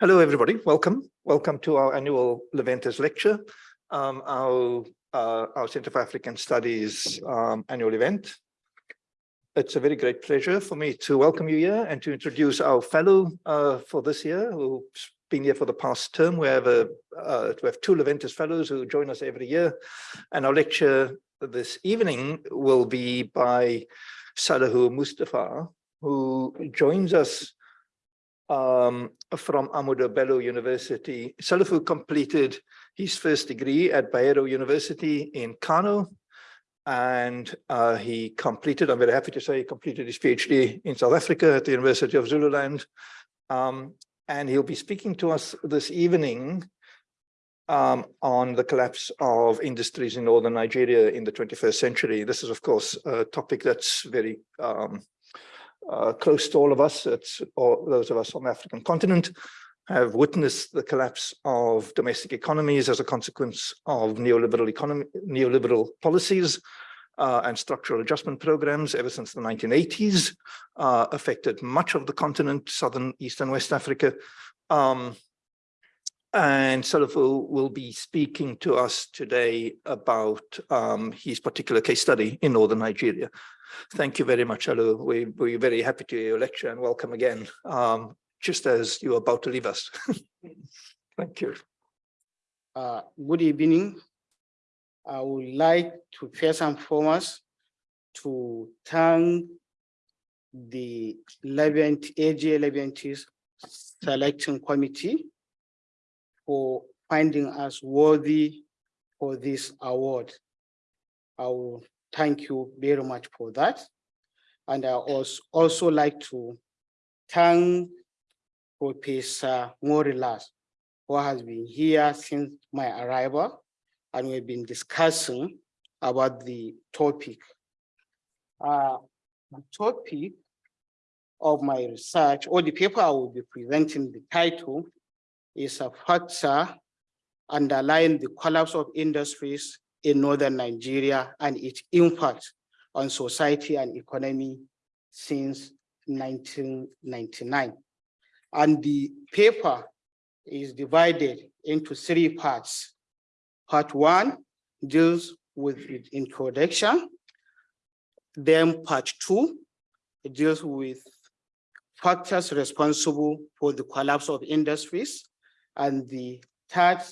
Hello, everybody. Welcome. Welcome to our annual Leventis lecture, um, our, uh, our Center for African Studies um, annual event. It's a very great pleasure for me to welcome you here and to introduce our fellow uh, for this year, who's been here for the past term. We have, a, uh, we have two Leventis fellows who join us every year. And our lecture this evening will be by Salahu Mustafa, who joins us um, from Bello University. Salahu completed his first degree at Bayero University in Kano, and uh, he completed, I'm very happy to say, he completed his PhD in South Africa at the University of Zululand. Um, and he'll be speaking to us this evening um, on the collapse of industries in northern Nigeria in the 21st century. This is, of course, a topic that's very um, uh, close to all of us, it's those of us on the African continent, have witnessed the collapse of domestic economies as a consequence of neoliberal economy, neoliberal policies uh, and structural adjustment programs ever since the 1980s, uh, affected much of the continent, southern, east and west Africa. Um, and Salahu will be speaking to us today about um, his particular case study in northern Nigeria. Thank you very much, Alu. We, we're very happy to hear your lecture and welcome again, um, just as you're about to leave us. Thank you. Uh, good evening. I would like to first and foremost to thank the Leventis AG Leventis selection committee for finding us worthy for this award. I will thank you very much for that. And I also, also like to thank Professor Morilas, who has been here since my arrival, and we've been discussing about the topic. Uh, the topic of my research, or the paper I will be presenting, the title is a factor underlying the collapse of industries in northern Nigeria and its impact on society and economy since 1999. And the paper is divided into three parts. Part one deals with its introduction. Then part two deals with factors responsible for the collapse of industries. And the third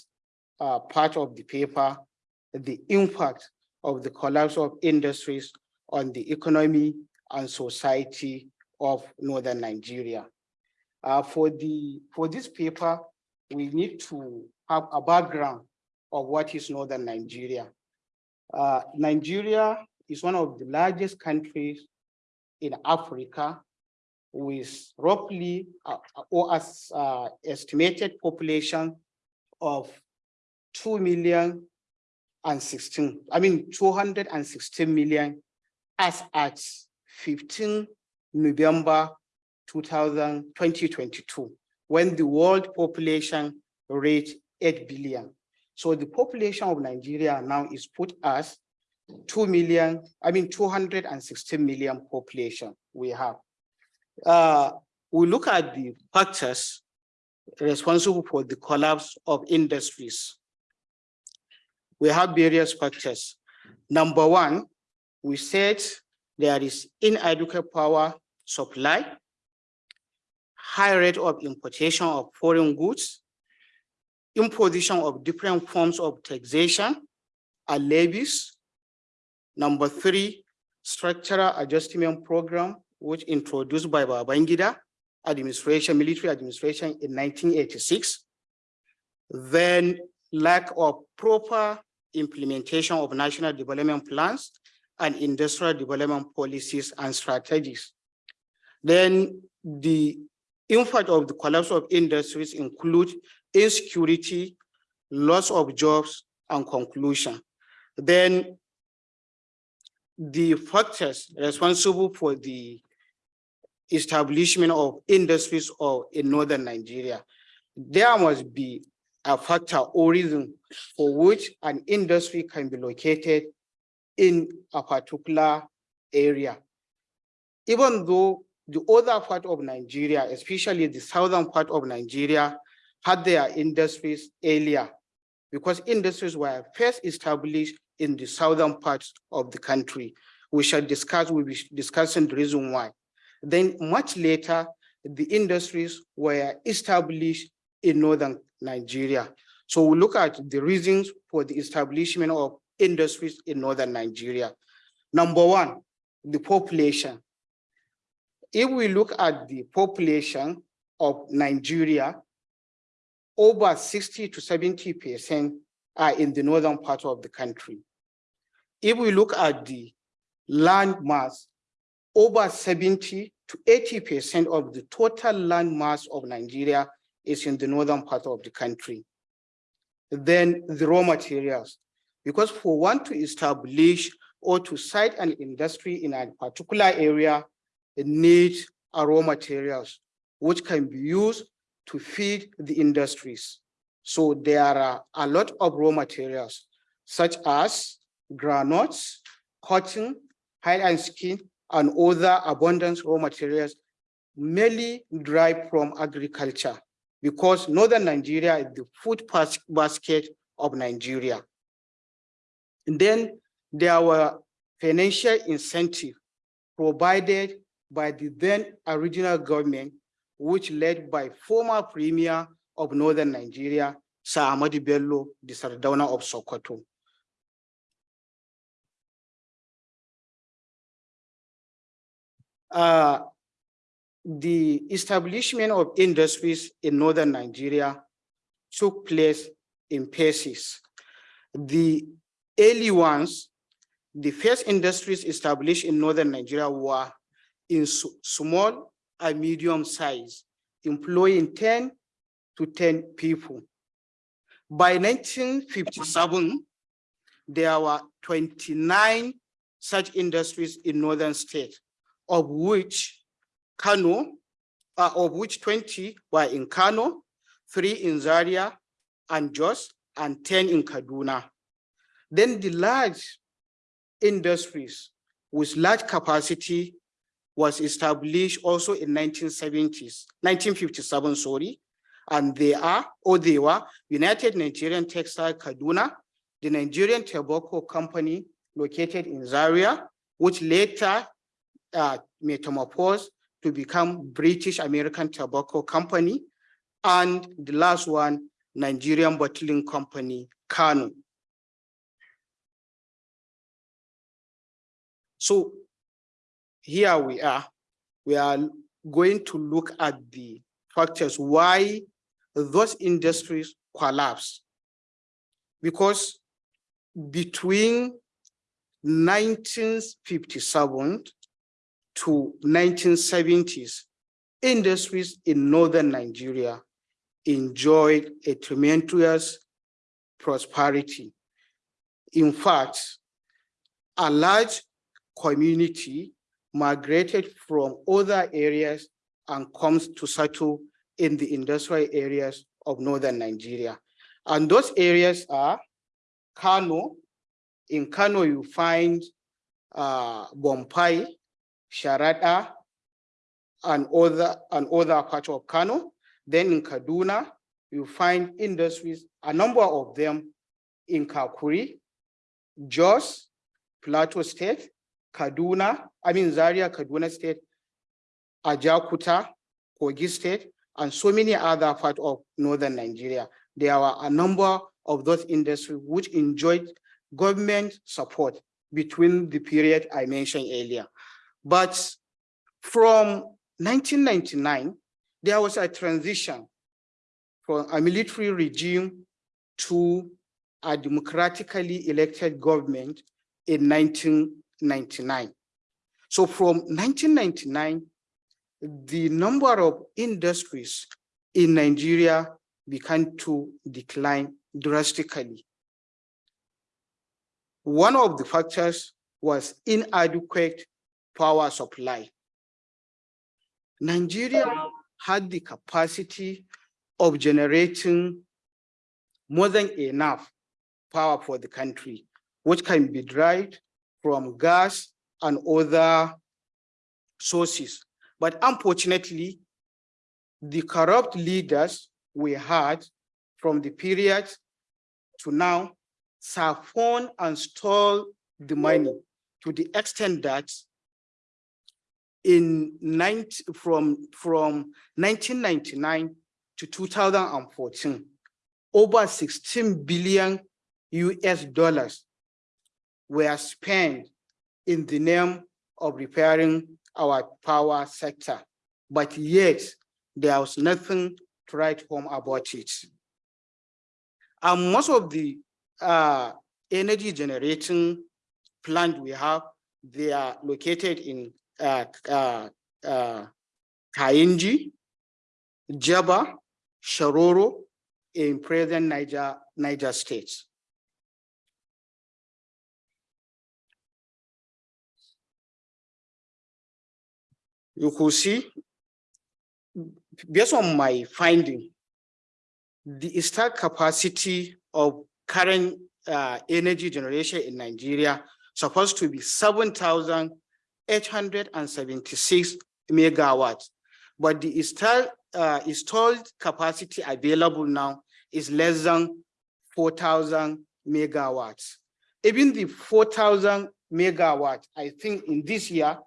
uh, part of the paper the impact of the collapse of industries on the economy and society of Northern Nigeria. Uh, for, the, for this paper, we need to have a background of what is Northern Nigeria. Uh, Nigeria is one of the largest countries in Africa with roughly uh, or as uh, estimated population of 2 million and 16, I mean 216 million as at 15 November 2000, 2022, when the world population reached 8 billion. So the population of Nigeria now is put as 2 million, I mean 216 million population we have. Uh, we look at the factors responsible for the collapse of industries we have various factors. Number one, we said there is inadequate power supply, high rate of importation of foreign goods, imposition of different forms of taxation and levies. Number three, structural adjustment program, which introduced by Babangida administration, military administration in 1986. Then lack of proper implementation of national development plans and industrial development policies and strategies. Then the impact of the collapse of industries include insecurity, loss of jobs, and conclusion. Then the factors responsible for the establishment of industries or in northern Nigeria, there must be a factor or reason for which an industry can be located in a particular area. Even though the other part of Nigeria, especially the southern part of Nigeria, had their industries earlier because industries were first established in the southern parts of the country. We shall discuss, we'll be discussing the reason why. Then much later, the industries were established in northern Nigeria. So we look at the reasons for the establishment of industries in northern Nigeria. Number one, the population. If we look at the population of Nigeria, over 60 to 70% are in the northern part of the country. If we look at the land mass, over 70 to 80% of the total land mass of Nigeria is in the northern part of the country. Then the raw materials, because for one to establish or to site an industry in a particular area, it needs raw materials, which can be used to feed the industries. So there are a lot of raw materials, such as granules, cotton, hide and skin, and other abundant raw materials, mainly derived from agriculture, because northern Nigeria is the food basket of Nigeria. And then there were financial incentive provided by the then original government, which led by former premier of northern Nigeria, Sir Ahmadu Bello, the Sardauna of Sokoto. Uh, the establishment of industries in northern Nigeria took place in phases. The early ones, the first industries established in northern Nigeria were in small and medium size, employing 10 to 10 people. By 1957, there were 29 such industries in northern states of which Kano, uh, of which 20 were in Kano, three in Zaria and Jos, and 10 in Kaduna. Then the large industries with large capacity was established also in 1970s, 1957, sorry, and they are, or they were, United Nigerian Textile Kaduna, the Nigerian Tobacco Company located in Zaria, which later uh, metamorphosed to become British American Tobacco Company, and the last one, Nigerian Bottling Company, Kano. So here we are, we are going to look at the factors why those industries collapse. Because between 1957 to 1970s, industries in northern Nigeria enjoyed a tremendous prosperity. In fact, a large community migrated from other areas and comes to settle in the industrial areas of northern Nigeria. And those areas are Kano. In Kano, you find uh, Sharada, and other, and other parts of Kano. Then in Kaduna, you find industries, a number of them in Kakuri, Jos, Plateau State, Kaduna, I mean Zaria, Kaduna State, Ajaokuta, Kogi State, and so many other parts of northern Nigeria. There are a number of those industries which enjoyed government support between the period I mentioned earlier. But from 1999, there was a transition from a military regime to a democratically elected government in 1999. So from 1999, the number of industries in Nigeria began to decline drastically. One of the factors was inadequate power supply. Nigeria had the capacity of generating more than enough power for the country, which can be derived from gas and other sources. But unfortunately, the corrupt leaders we had from the period to now, Safon and stole the money to the extent that in 90, from, from 1999 to 2014, over 16 billion US dollars were spent in the name of repairing our power sector. But yet, there was nothing to write home about it. And most of the uh, energy generating plant we have, they are located in uh, uh, Kainji, Jebba, Shiroro, in present Niger, Niger states. You could see, based on my finding, the installed capacity of current uh, energy generation in Nigeria supposed to be 7,876 megawatts. But the installed, uh, installed capacity available now is less than 4,000 megawatts. Even the 4,000 megawatts, I think in this year,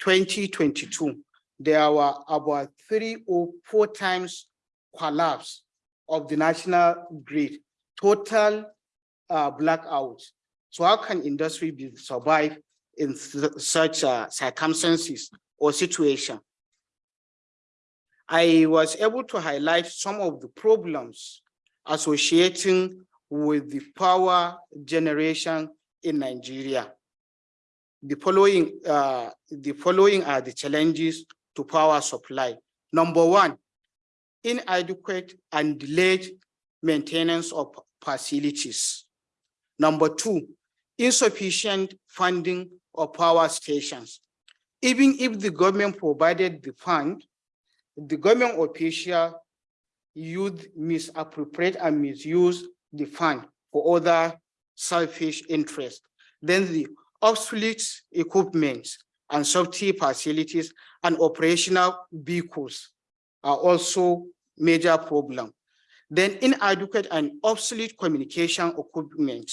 2022, there were about three or four times collapse of the national grid, total uh, blackout. So how can industry be survive in such uh, circumstances or situation? I was able to highlight some of the problems associating with the power generation in Nigeria. The following, uh, the following are the challenges to power supply. Number one, inadequate and delayed maintenance of facilities. Number two, insufficient funding of power stations. Even if the government provided the fund, the government official used misappropriate and misuse the fund for other selfish interests. Then the obsolete equipment and safety facilities and operational vehicles are also major problem. Then inadequate and obsolete communication equipment,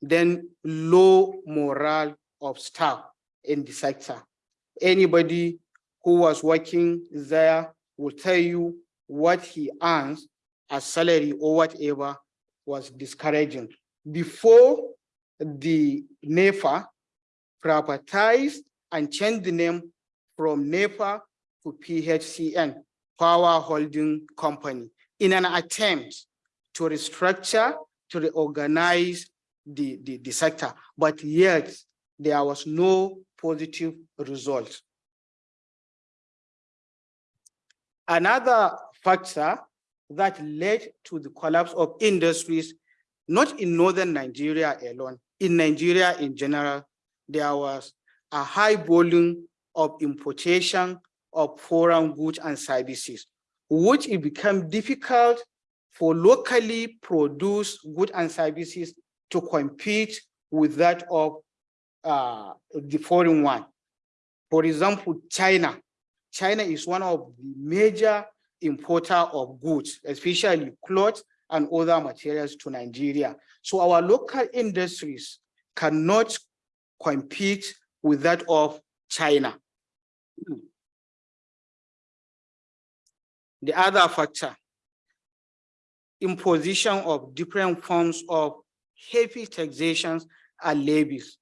then low morale of staff in the sector. Anybody who was working there will tell you what he earns as salary or whatever was discouraging. Before the NEPA privatized and changed the name from NEPA to PHCN, Power Holding Company, in an attempt to restructure, to reorganize the, the, the sector, but yet there was no positive result. Another factor that led to the collapse of industries, not in northern Nigeria alone, in Nigeria in general, there was a high volume of importation of foreign goods and services, which it became difficult for locally produced goods and services to compete with that of uh, the foreign one. For example, China. China is one of the major importer of goods, especially clothes and other materials to Nigeria. So our local industries cannot compete with that of China. The other factor, imposition of different forms of heavy taxations and levies.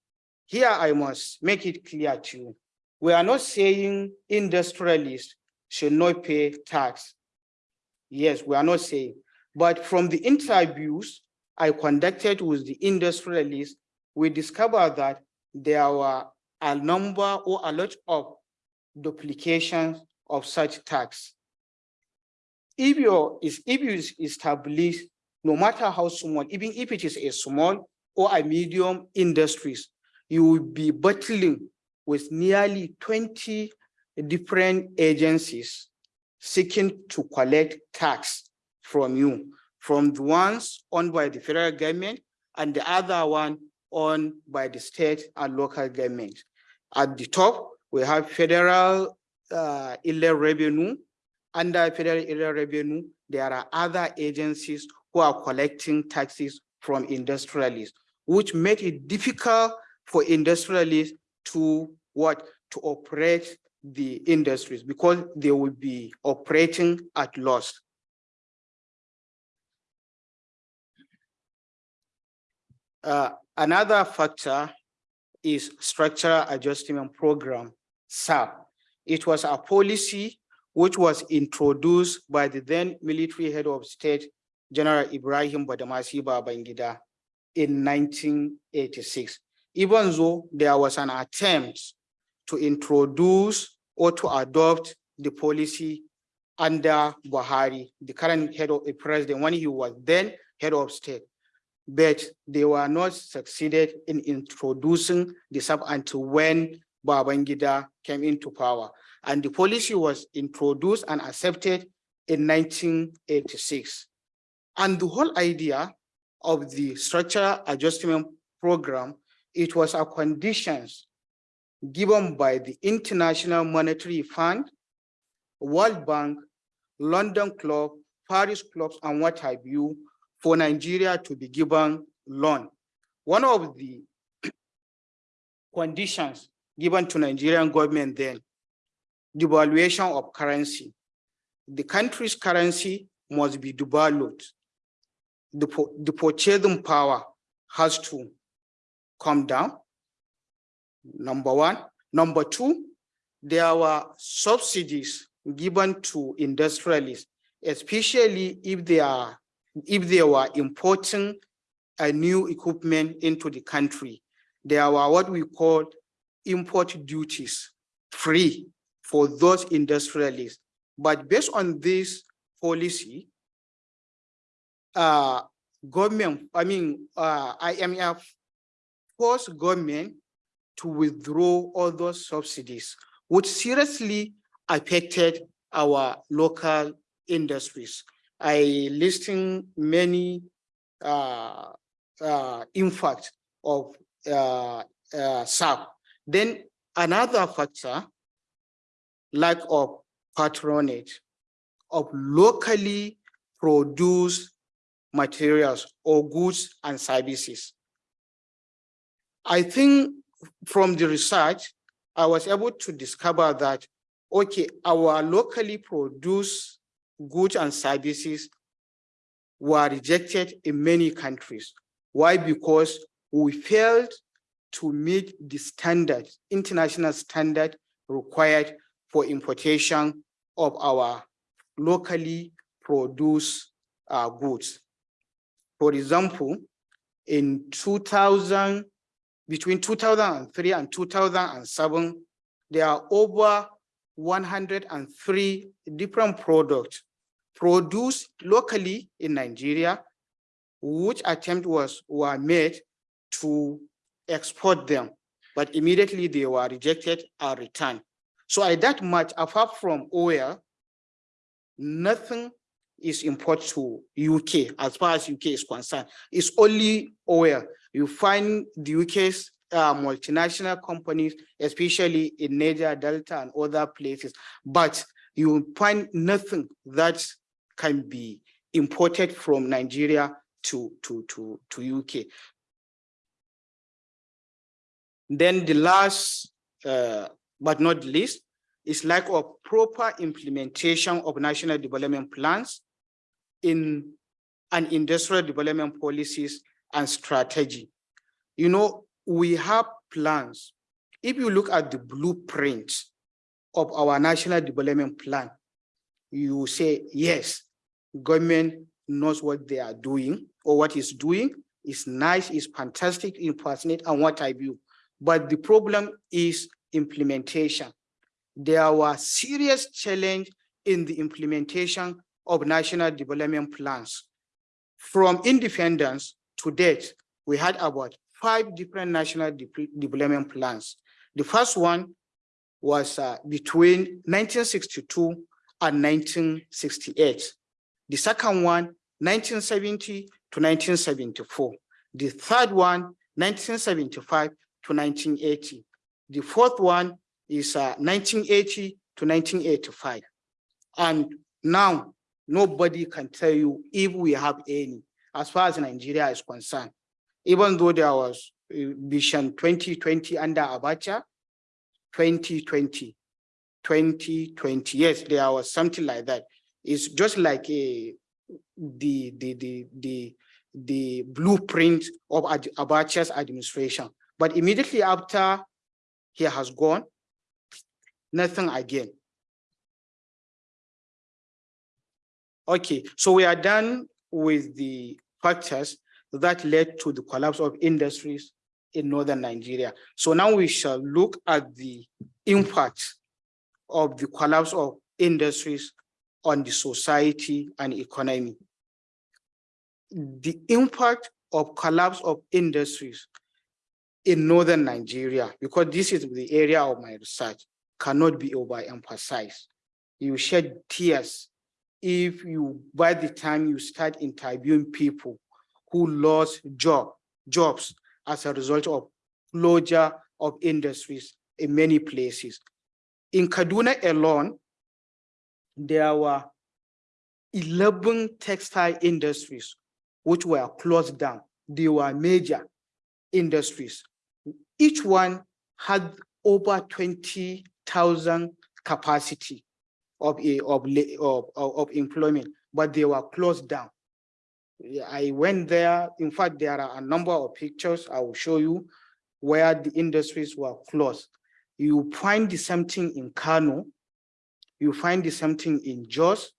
Here I must make it clear to you, we are not saying industrialists should not pay tax. Yes, we are not saying, but from the interviews I conducted with the industrialists, we discovered that there were a number or a lot of duplications of such tax. If you is if you establish, no matter how small, even if it is a small or a medium industries, you will be battling with nearly 20 different agencies seeking to collect tax from you, from the ones owned by the federal government and the other one owned by the state and local government. At the top, we have federal uh, Inland Revenue. Under federal Inland Revenue, there are other agencies who are collecting taxes from industrialists, which made it difficult for industrialists to what to operate the industries because they will be operating at loss. Uh, another factor is structural adjustment program, SAP. It was a policy which was introduced by the then military head of state, General Ibrahim Badamasi Babangida in 1986. Even though there was an attempt to introduce or to adopt the policy under Buhari, the current head of the president, when he was then head of state but they were not succeeded in introducing the SAP until when Babangida came into power. And the policy was introduced and accepted in 1986. And the whole idea of the structural adjustment program, it was a conditions given by the International Monetary Fund, World Bank, London Club, Paris clubs, and what have you, for Nigeria to be given loan. One of the conditions given to Nigerian government then, devaluation of currency. The country's currency must be devalued. The, the purchasing power has to come down, number one. Number two, there were subsidies given to industrialists, especially if they are if they were importing a new equipment into the country, there were what we call import duties free for those industrialists. But based on this policy, uh, government, I mean, uh, IMF forced government to withdraw all those subsidies, which seriously affected our local industries. I listing many uh, uh, impact of uh, uh, SAP. Then another factor, lack of patronage of locally produced materials or goods and services. I think from the research, I was able to discover that, okay, our locally produced goods and services were rejected in many countries. Why? Because we failed to meet the standard, international standard required for importation of our locally produced uh, goods. For example, in 2000, between 2003 and 2007, there are over 103 different products produced locally in Nigeria, which attempt was were made to export them, but immediately they were rejected or returned. So at that much, apart from oil, nothing is imported to UK as far as UK is concerned. It's only oil. You find the UK's uh, multinational companies, especially in Niger Delta and other places, but you find nothing that can be imported from Nigeria to, to, to, to UK. Then the last, uh, but not least, is lack of proper implementation of national development plans in an industrial development policies and strategy. You know, we have plans. If you look at the blueprint of our national development plan, you say, yes, government knows what they are doing or what is doing It's nice, it's fantastic, passionate, and what I view. But the problem is implementation. There was serious challenge in the implementation of national development plans. From independence to date, we had about five different national de development plans. The first one was uh, between 1962 and 1968. The second one, 1970 to 1974. The third one, 1975 to 1980. The fourth one is uh, 1980 to 1985. And now Nobody can tell you if we have any, as far as Nigeria is concerned. Even though there was uh, Vision 2020 under Abacha, 2020, 2020, yes, there was something like that. It's just like a, the, the, the, the, the blueprint of Ad- Abacha's administration. But immediately after he has gone, nothing again. Okay, so we are done with the factors that led to the collapse of industries in northern Nigeria. So now we shall look at the impact of the collapse of industries on the society and economy. The impact of collapse of industries in northern Nigeria, because this is the area of my research, cannot be overemphasized. You shed tears if you, by the time you start interviewing people who lost job, jobs as a result of closure of industries in many places. In Kaduna alone, there were 11 textile industries which were closed down. They were major industries. Each one had over 20,000 capacity of, of, of, of employment, but they were closed down. I went there. In fact, there are a number of pictures I will show you where the industries were closed. You find the same thing in Kano, you find the same thing in Jos,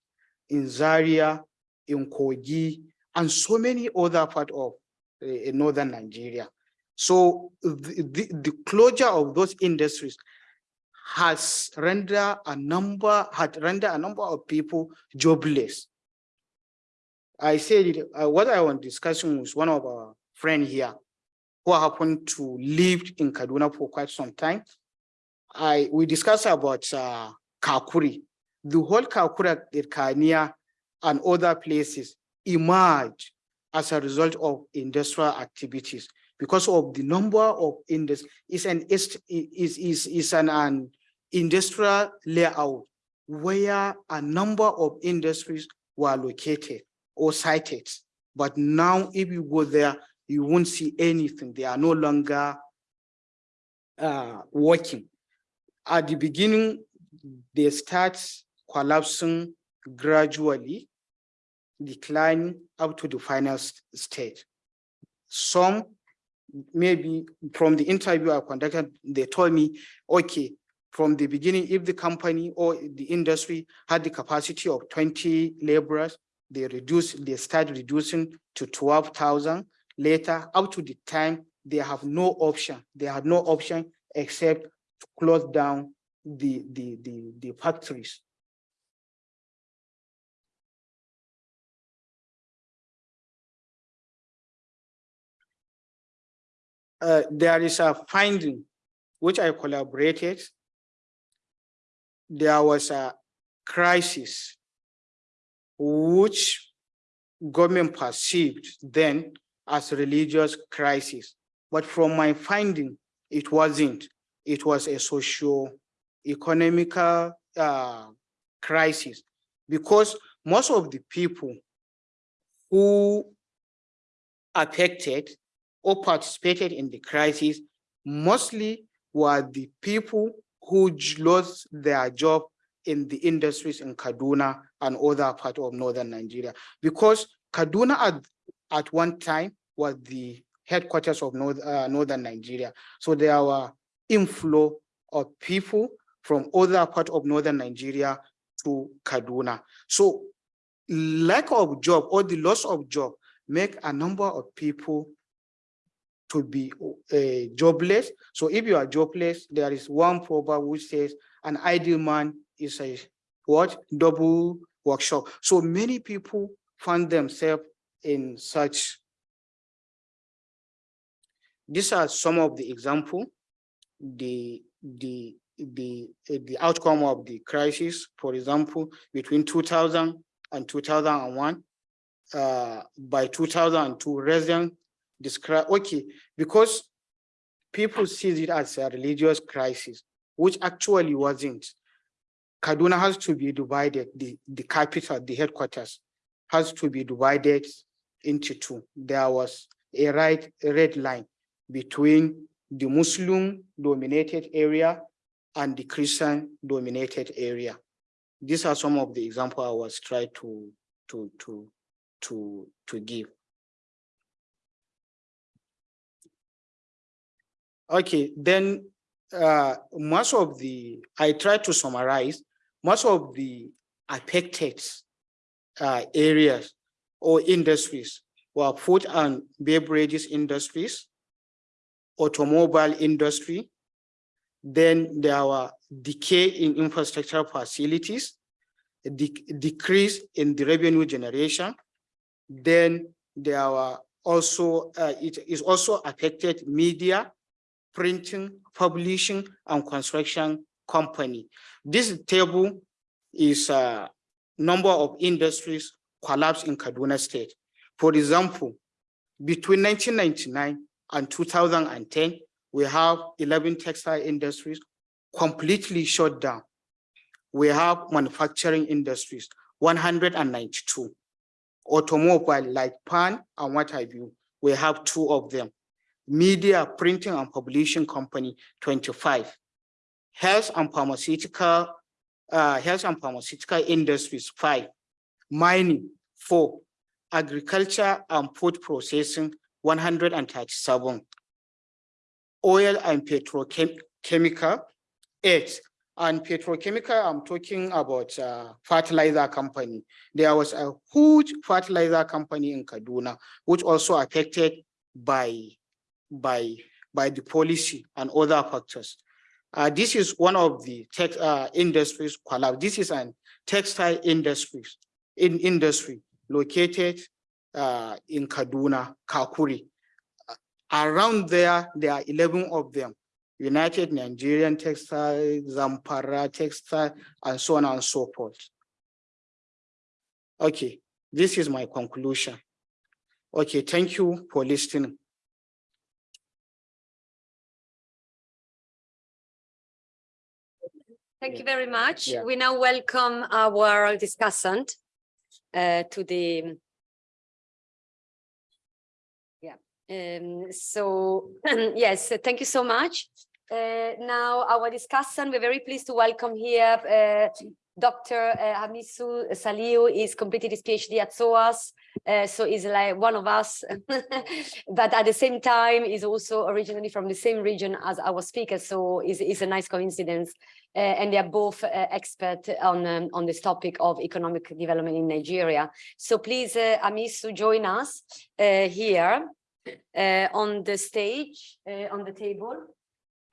in Zaria, in Kogi, and so many other parts of uh, northern Nigeria. So the, the, the closure of those industries has rendered a number, had rendered a number of people jobless. I said uh, what I was discussing with one of our friend here who happened to live in Kaduna for quite some time. I we discussed about uh, Kakuri. The whole Kakuri, Kania, and other places emerged as a result of industrial activities because of the number of industries. It's an is is is an, an industrial layout where a number of industries were located or sited. But now if you go there, you won't see anything. They are no longer uh, working. At the beginning, they start collapsing gradually, declining up to the final stage. Some, maybe from the interview I conducted, they told me, okay, from the beginning, if the company or the industry had the capacity of 20 laborers, they reduce, they start reducing to 12,000. Later, up to the time, they have no option. They have no option except to close down the, the, the, the factories. Uh, there is a finding which I collaborated. There was a crisis which government perceived then as religious crisis. But from my finding, it wasn't. It was a socio-economical uh, crisis because most of the people who affected or participated in the crisis mostly were the people who lost their job in the industries in Kaduna and other part of northern Nigeria. Because Kaduna at, at one time was the headquarters of north, uh, northern Nigeria. So there were inflow of people from other part of northern Nigeria to Kaduna. So lack of job or the loss of job make a number of people to be uh, jobless. So if you are jobless, there is one proverb which says an idle man is a what double workshop. So many people find themselves in such. These are some of the example, the the the the outcome of the crisis. For example, between 2000 and 2001, uh, by 2002, residents describe okay because people see it as a religious crisis, which actually wasn't. Kaduna has to be divided, the, the capital, the headquarters has to be divided into two. There was a right, red line between the Muslim dominated area and the Christian dominated area. These are some of the examples I was trying to, to, to, to, to give. Okay, then uh, most of the, I try to summarize, most of the affected uh, areas or industries were food and beverages industries, automobile industry, then there were decay in infrastructure facilities, a decrease in the revenue generation, then there were also, uh, it is also affected media, printing, publishing, and construction company. This table is a number of industries collapsed in Kaduna State. For example, between 1999 and 2010, we have 11 textile industries completely shut down. We have manufacturing industries, 192. Automobile like Pan and what have you, we have two of them media, printing and publishing company, 25. Health and pharmaceutical, uh, health and pharmaceutical industries, five. Mining, four. Agriculture and food processing, 137. Oil and petrochemical, eight. And petrochemical, I'm talking about uh, fertilizer company. There was a huge fertilizer company in Kaduna, which also affected by by, by the policy and other factors. Uh, this is one of the tech uh, industries collapse. This is an textile industries in industry located uh, in Kaduna, Kakuri. Around there, there are 11 of them. United Nigerian Textile, Zamfara Textile, and so on and so forth. Okay, this is my conclusion. Okay, thank you for listening. Thank you very much. Yeah. We now welcome our discussant uh, to the yeah. Um, so yes, thank you so much. Uh, now our discussant, we're very pleased to welcome here uh, Dr. Uh, Hamisu Saliu is completed his PhD at SOAS, uh, so he's like one of us, but at the same time is also originally from the same region as our speaker, so it's, it's a nice coincidence. Uh, and they are both uh, expert on um, on this topic of economic development in Nigeria. So please, uh, Hamisu, join us uh, here uh, on the stage, uh, on the table.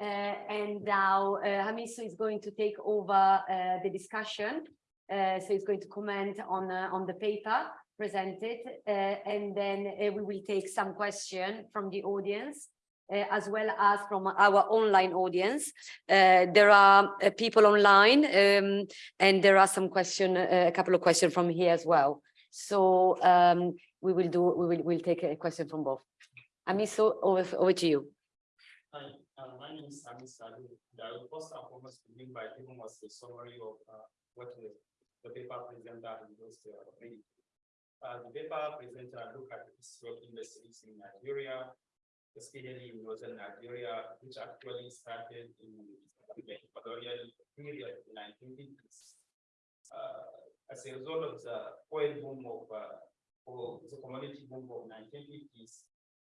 Uh, and now uh, Hamisu is going to take over uh, the discussion. So he's going to comment on, on the paper presented, and then we will take some question from the audience. Uh, as well as from our online audience. Uh, there are uh, people online um, and there are some question, a couple of questions from here as well. So um, we will do, we will we'll take a question from both. Hamisu, over, over to you. Hi, uh, my name is Sami Salu. Will first and foremost begin by giving us a summary of uh, what the, the paper presenter has just uh. Uh, the paper presenter look at the of industries in Nigeria, especially in northern Nigeria, which actually started in the colonial period in nineteen fifties. Uh, as a result of the oil boom of, uh, the commodity boom of nineteen fifties,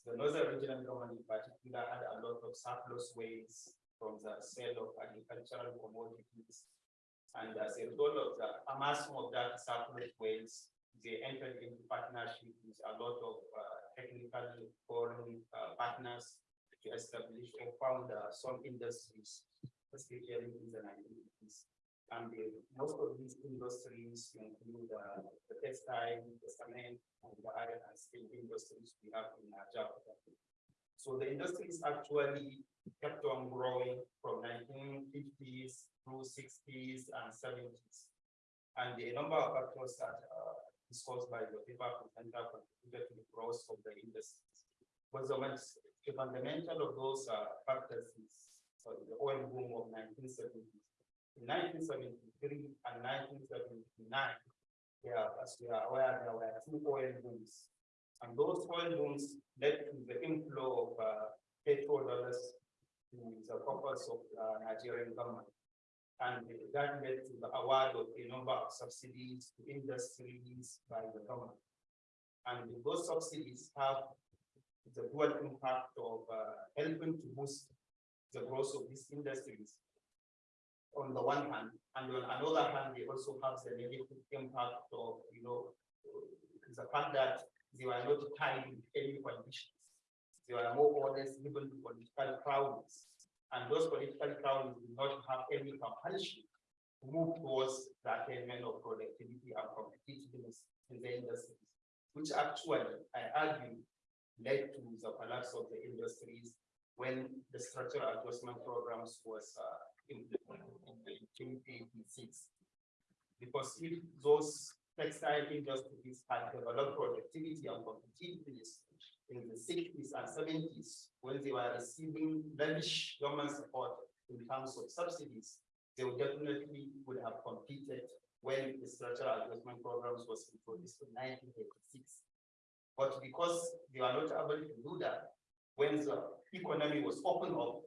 the northern regional government in particular had a lot of surplus waste from the sale of agricultural commodities. And as a result of the amassing of that surplus waste, they entered into partnership with a lot of uh, technical foreign uh, partners to establish or found uh, some industries, especially in the nineteen fifties. And the, most of these industries include uh, the textile, the cement, and the iron and steel industries we have in Nigeria. So the industries actually kept on growing from nineteen fifties through sixties and seventies. And the number of factors that are discussed by the paper presenter contributed to the growth of the industries. But the, the fundamental of those uh, factors is uh, the oil boom of nineteen seventies. In nineteen seventy-three and nineteen seventy-nine, yeah, as we are aware, there were two oil booms. And those oil booms led to the inflow of uh, petrodollars to the coffers of uh, Nigerian government. And that led to the award of a number of subsidies to industries by the government. And those subsidies have the dual impact of uh, helping to boost the growth of these industries on the one hand, and on another hand, they also have the negative impact of, you know, the fact that they were not tied with any conditions. They were more or less given political crowds, and those political crowds do not have any compulsion to move towards the attainment of productivity and competitiveness in the industries, which actually, I argue, led to the collapse of the industries when the structural adjustment programs was uh, implemented in 1986. Because if those textile industries had developed productivity and competitiveness in the sixties and seventies, when they were receiving lavish government support in terms of subsidies, they would definitely would have competed when the structural adjustment programs was introduced in nineteen eighty-six. But because they were not able to do that, when the economy was opened up,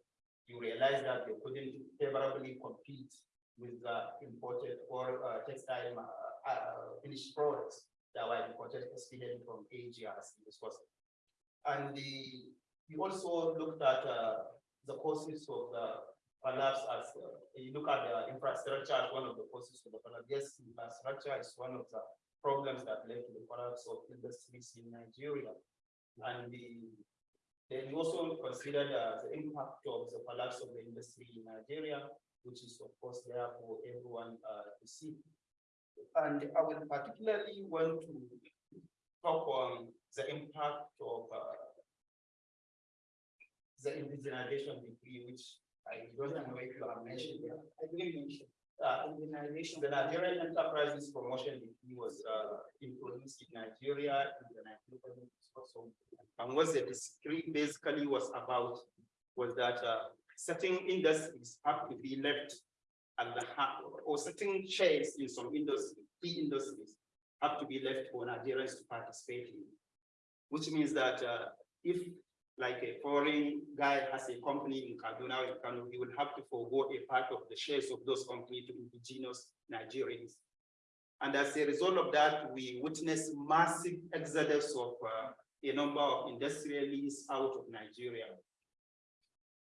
you realize that they couldn't favorably compete with the imported or uh, textile uh, uh, finished products that were imported especially from Asia as this was. And the, we also looked at uh, the causes of the collapse as uh, you look at the infrastructure as one of the causes of the collapse. Yes, infrastructure is one of the problems that led to the collapse of industries in Nigeria. And the then we also considered the impact of the collapse of the industry in Nigeria, which is of course there for everyone uh, to see. And I would particularly want to talk on the impact of uh, the indigenization decree, which I don't know if you have mentioned. I didn't mention. Uh, the Nigerian Enterprises Promotion Decree was uh, introduced in Nigeria in the 1970s or so. And what the decree basically was about was that uh, certain industries have to be left at the ha- or certain shares in some industry, key industries have to be left for Nigerians to participate in. Which means that uh, if like a foreign guy has a company in Kaduna in Kano, he will have to forego a part of the shares of those companies to indigenous Nigerians. And as a result of that, we witnessed massive exodus of uh, a number of industrialists out of Nigeria.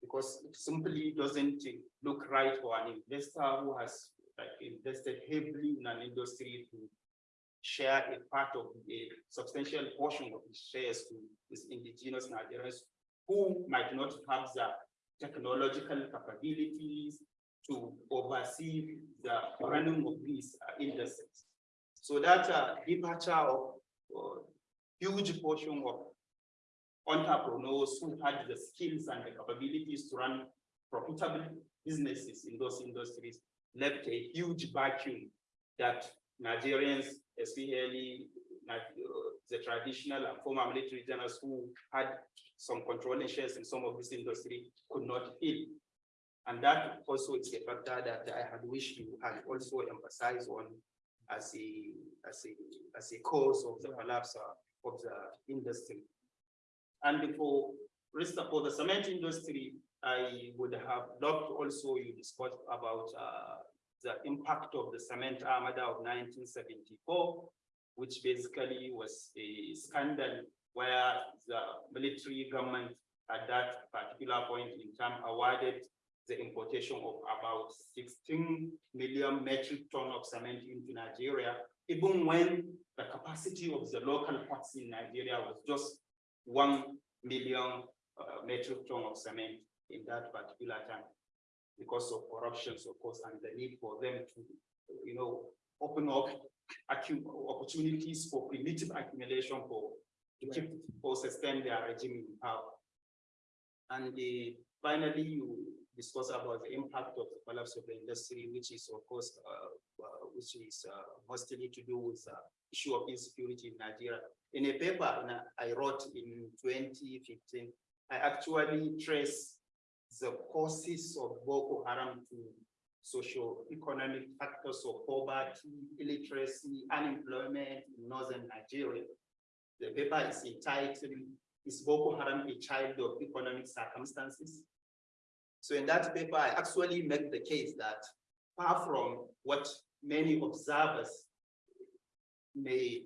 Because it simply doesn't look right for an investor who has like invested heavily in an industry to share a part of a substantial portion of his shares to these indigenous Nigerians who might not have the technological capabilities to oversee the running of these uh, industries. So that uh, departure of uh, huge portion of entrepreneurs who had the skills and the capabilities to run profitable businesses in those industries left a huge vacuum that Nigerians, especially the traditional and former military generals who had some controlling shares in some of this industry could not fill. And that also is a factor that I had wished you had also emphasized on as a, as a, as a cause of the collapse of the industry. And for rest for the cement industry, I would have loved also you discussed about uh, the impact of the cement armada of 1974, which basically was a scandal where the military government at that particular point in time awarded the importation of about 16 million metric ton of cement into Nigeria, even when the capacity of the local ports in Nigeria was just 1 million uh, metric ton of cement in that particular time because of corruptions, of course, and the need for them to, you know, open up opportunities for primitive accumulation for to keep or sustain their regime in power. And the, finally, you discuss about the impact of the collapse of the industry, which is, of course, uh, uh, which is uh, mostly to do with the issue of insecurity in Nigeria. In a paper I wrote in 2015, I actually trace the causes of Boko Haram to socio-economic factors of poverty, illiteracy, unemployment in northern Nigeria. The paper is entitled, Is Boko Haram a Child of Economic Circumstances? So in that paper, I actually make the case that far from what many observers may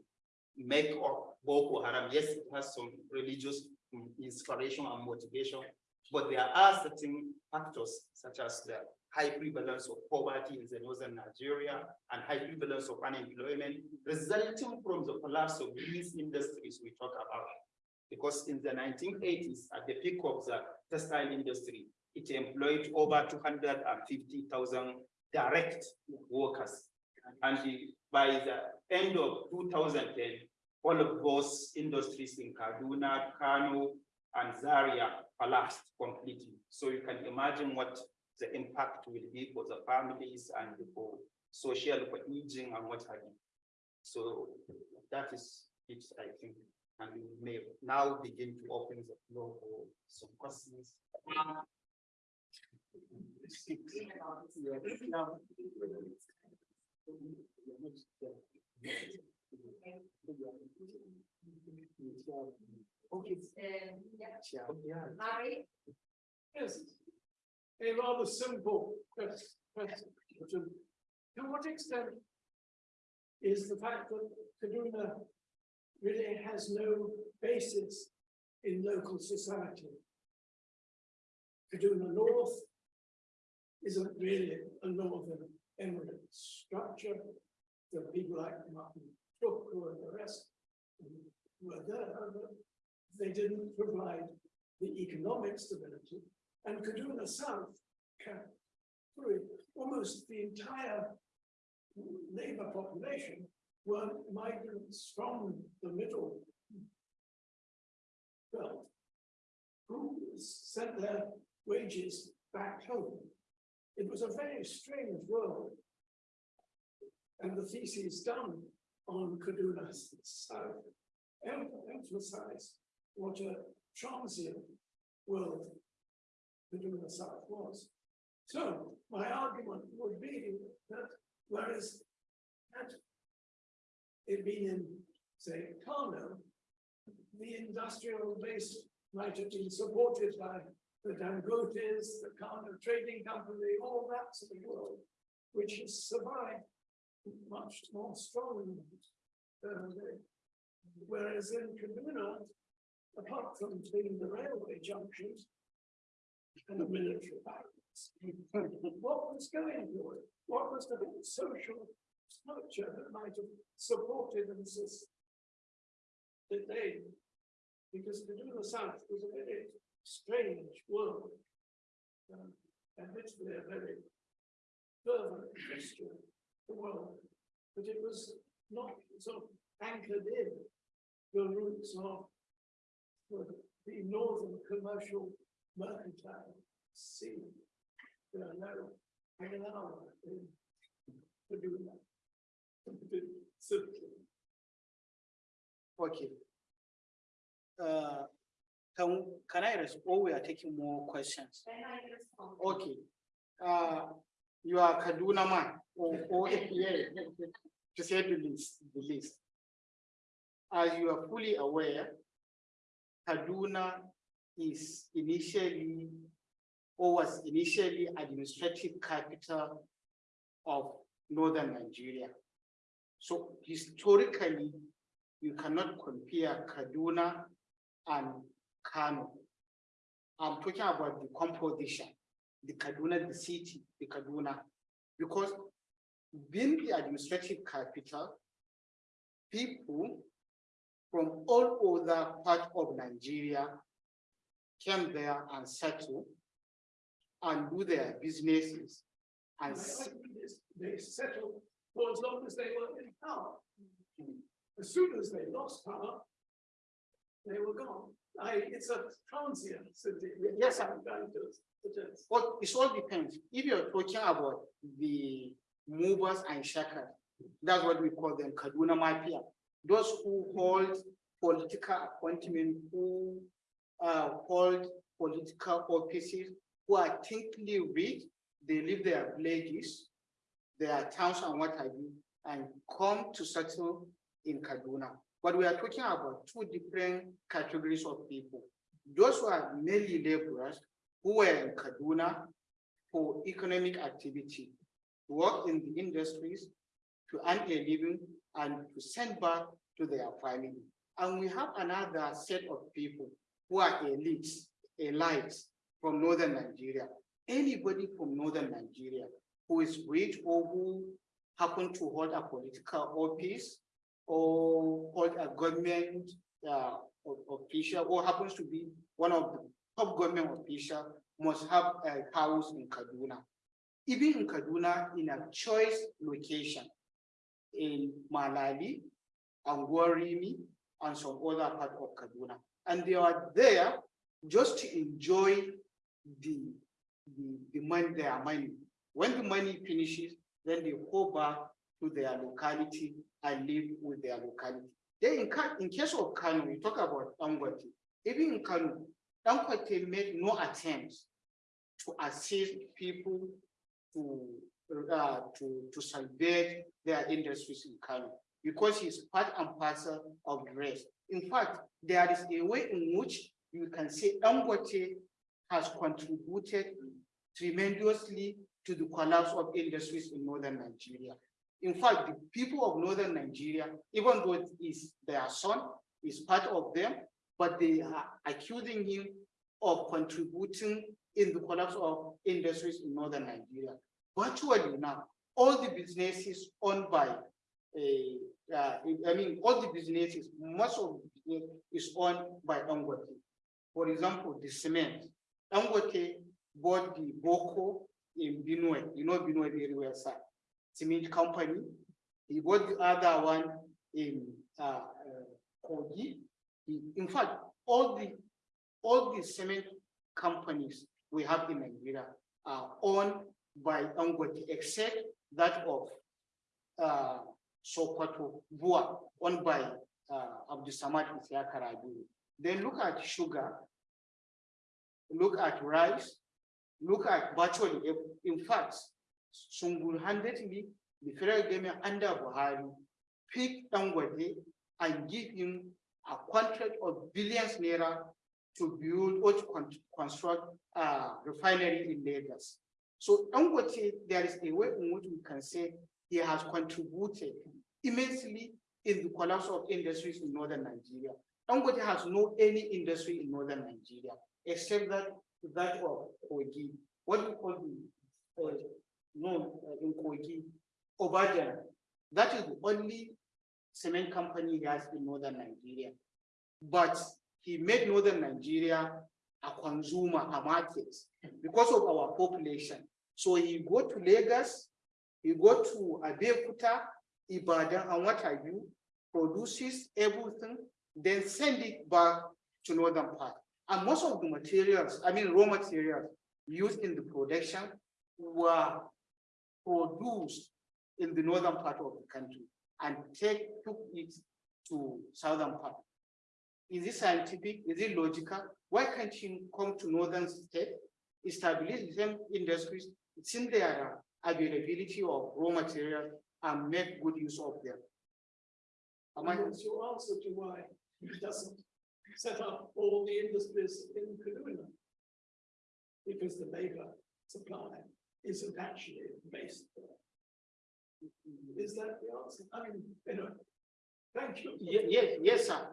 make of Boko Haram, yes, it has some religious mm, inspiration and motivation, but there are certain factors such as the high prevalence of poverty in the northern Nigeria and high prevalence of unemployment resulting from the collapse of these industries we talk about. Because in the nineteen eighties, at the peak of the textile industry, it employed over two hundred and fifty thousand direct workers. And by the end of two thousand ten, all of those industries in Kaduna, Kano, and Zaria collapsed completely. So you can imagine what the impact will be for the families and for social for cohesion and what have you. So that is it, I think, and we may now begin to open the floor for some questions. Okay, um, yeah. Mari? Yes. A rather simple question. To what extent is the fact that Kaduna really has no basis in local society? Kaduna North isn't really a northern emirate structure. The people like Martin Tuku and the rest were there, but they didn't provide the economic stability. And Kaduna South, through almost the entire labor population were migrants from the middle belt who sent their wages back home. It was a very strange world. And the thesis done on Kaduna South em- emphasized what a transient world Kaduna South was. So my argument would be that whereas had it been in, say, Kano, the industrial base might have been supported by the Dangotes, the Kano Trading Company, all that sort of world, which has survived much more strongly. they- Whereas in Kaduna, apart from being the railway junctions and the military barracks, what was going to it? What was the social structure that might have supported and sus- that they, because Kaduna South was a very strange world. um, Admittedly, a very fervent Christian world, but it was not sort of anchored in the roots of the the northern commercial mercantile sea. There are no, I can now, in Kaduna. Simply. Okay. Uh, can, can I respond? Or we are taking more questions? Okay. Uh, you are Kaduna man, or, or, yeah, to say the least, the least. As you are fully aware, Kaduna is initially, or was initially administrative capital of northern Nigeria. So historically, you cannot compare Kaduna and Kano. I'm talking about the composition, the Kaduna, the city, the Kaduna, because being the administrative capital, people from all other parts of Nigeria came there and settled and do their businesses and s- think this- They settled for as long as they were in power. As soon as they lost power, they were gone. I, it's a transient city. Yes, sir. It is. Well, it all depends. If you're talking about the movers and shakers, that's what we call them Kaduna Mafia. Those who hold political appointment, who uh, hold political offices, who are thickly rich, they leave their villages, their towns and what have you, and come to settle in Kaduna. But we are talking about two different categories of people. Those who are mainly laborers who were in Kaduna for economic activity, work in the industries to earn a living and to send back to their family. And we have another set of people who are elites, elites from northern Nigeria. Anybody from northern Nigeria who is rich or who happen to hold a political office or hold a government uh, official or happens to be one of the top government official must have a house in Kaduna. Even in Kaduna, in a choice location, in Malali, Angwarimi, and some other part of Kaduna. And they are there just to enjoy the, the, the money, their money. When the money finishes, then they go back to their locality and live with their locality. Then in, in case of Kano, we talk about Dangote. Even in Kano, Dangote made no attempts to assist people to, uh, to, to salvage their industries in Kano because it's part and parcel of rest. In fact, there is a way in which you can say Dangote has contributed tremendously to the collapse of industries in northern Nigeria. In fact, the people of northern Nigeria, even though it is their son, is part of them, but they are accusing him of contributing in the collapse of industries in northern Nigeria. Virtually now, all the businesses owned by uh, uh, I mean, all the businesses, most of the is owned by Dangote. For example, the cement, Dangote bought the Gboko in Benue, you know Benue very well, sir. Cement company, he bought the other one in uh, uh, Kogi. In fact, all the, all the cement companies we have in Nigeria are owned by Dangote, except that of uh, Sokoto, Bua, owned by uh, Abdul Samad Isiaka Rabiu. Then look at sugar, look at rice, look at virtually, in fact, single-handedly, the federal government under Buhari picked Dangote and give him a contract of billions naira to build or to construct a refinery in Lagos. So Dangote, there is a way in which we can say he has contributed immensely in the collapse of industries in northern Nigeria. Dangote has no any industry in northern Nigeria, except that, that of Kogi. What you call the, uh, no, uh, in Kogi, Obajana. That is the only cement company he has in northern Nigeria. But he made northern Nigeria a consumer, a market, because of our population. So he go to Lagos, he go to Abeokuta, Ibadan, and what have you, produces everything, then send it back to northern part. And most of the materials, I mean, raw materials used in the production were produced in the northern part of the country and take, took it to southern part. Is it scientific? Is it logical? Why can't you come to northern state, establish the same industries, it's in their availability of raw material and make good use of them? Am I, your answer to why he doesn't set up all the industries in Kaduna? Because the labor supply isn't actually based there. Is that the answer? I mean, you know, thank you. Ye- yes, yes, sir.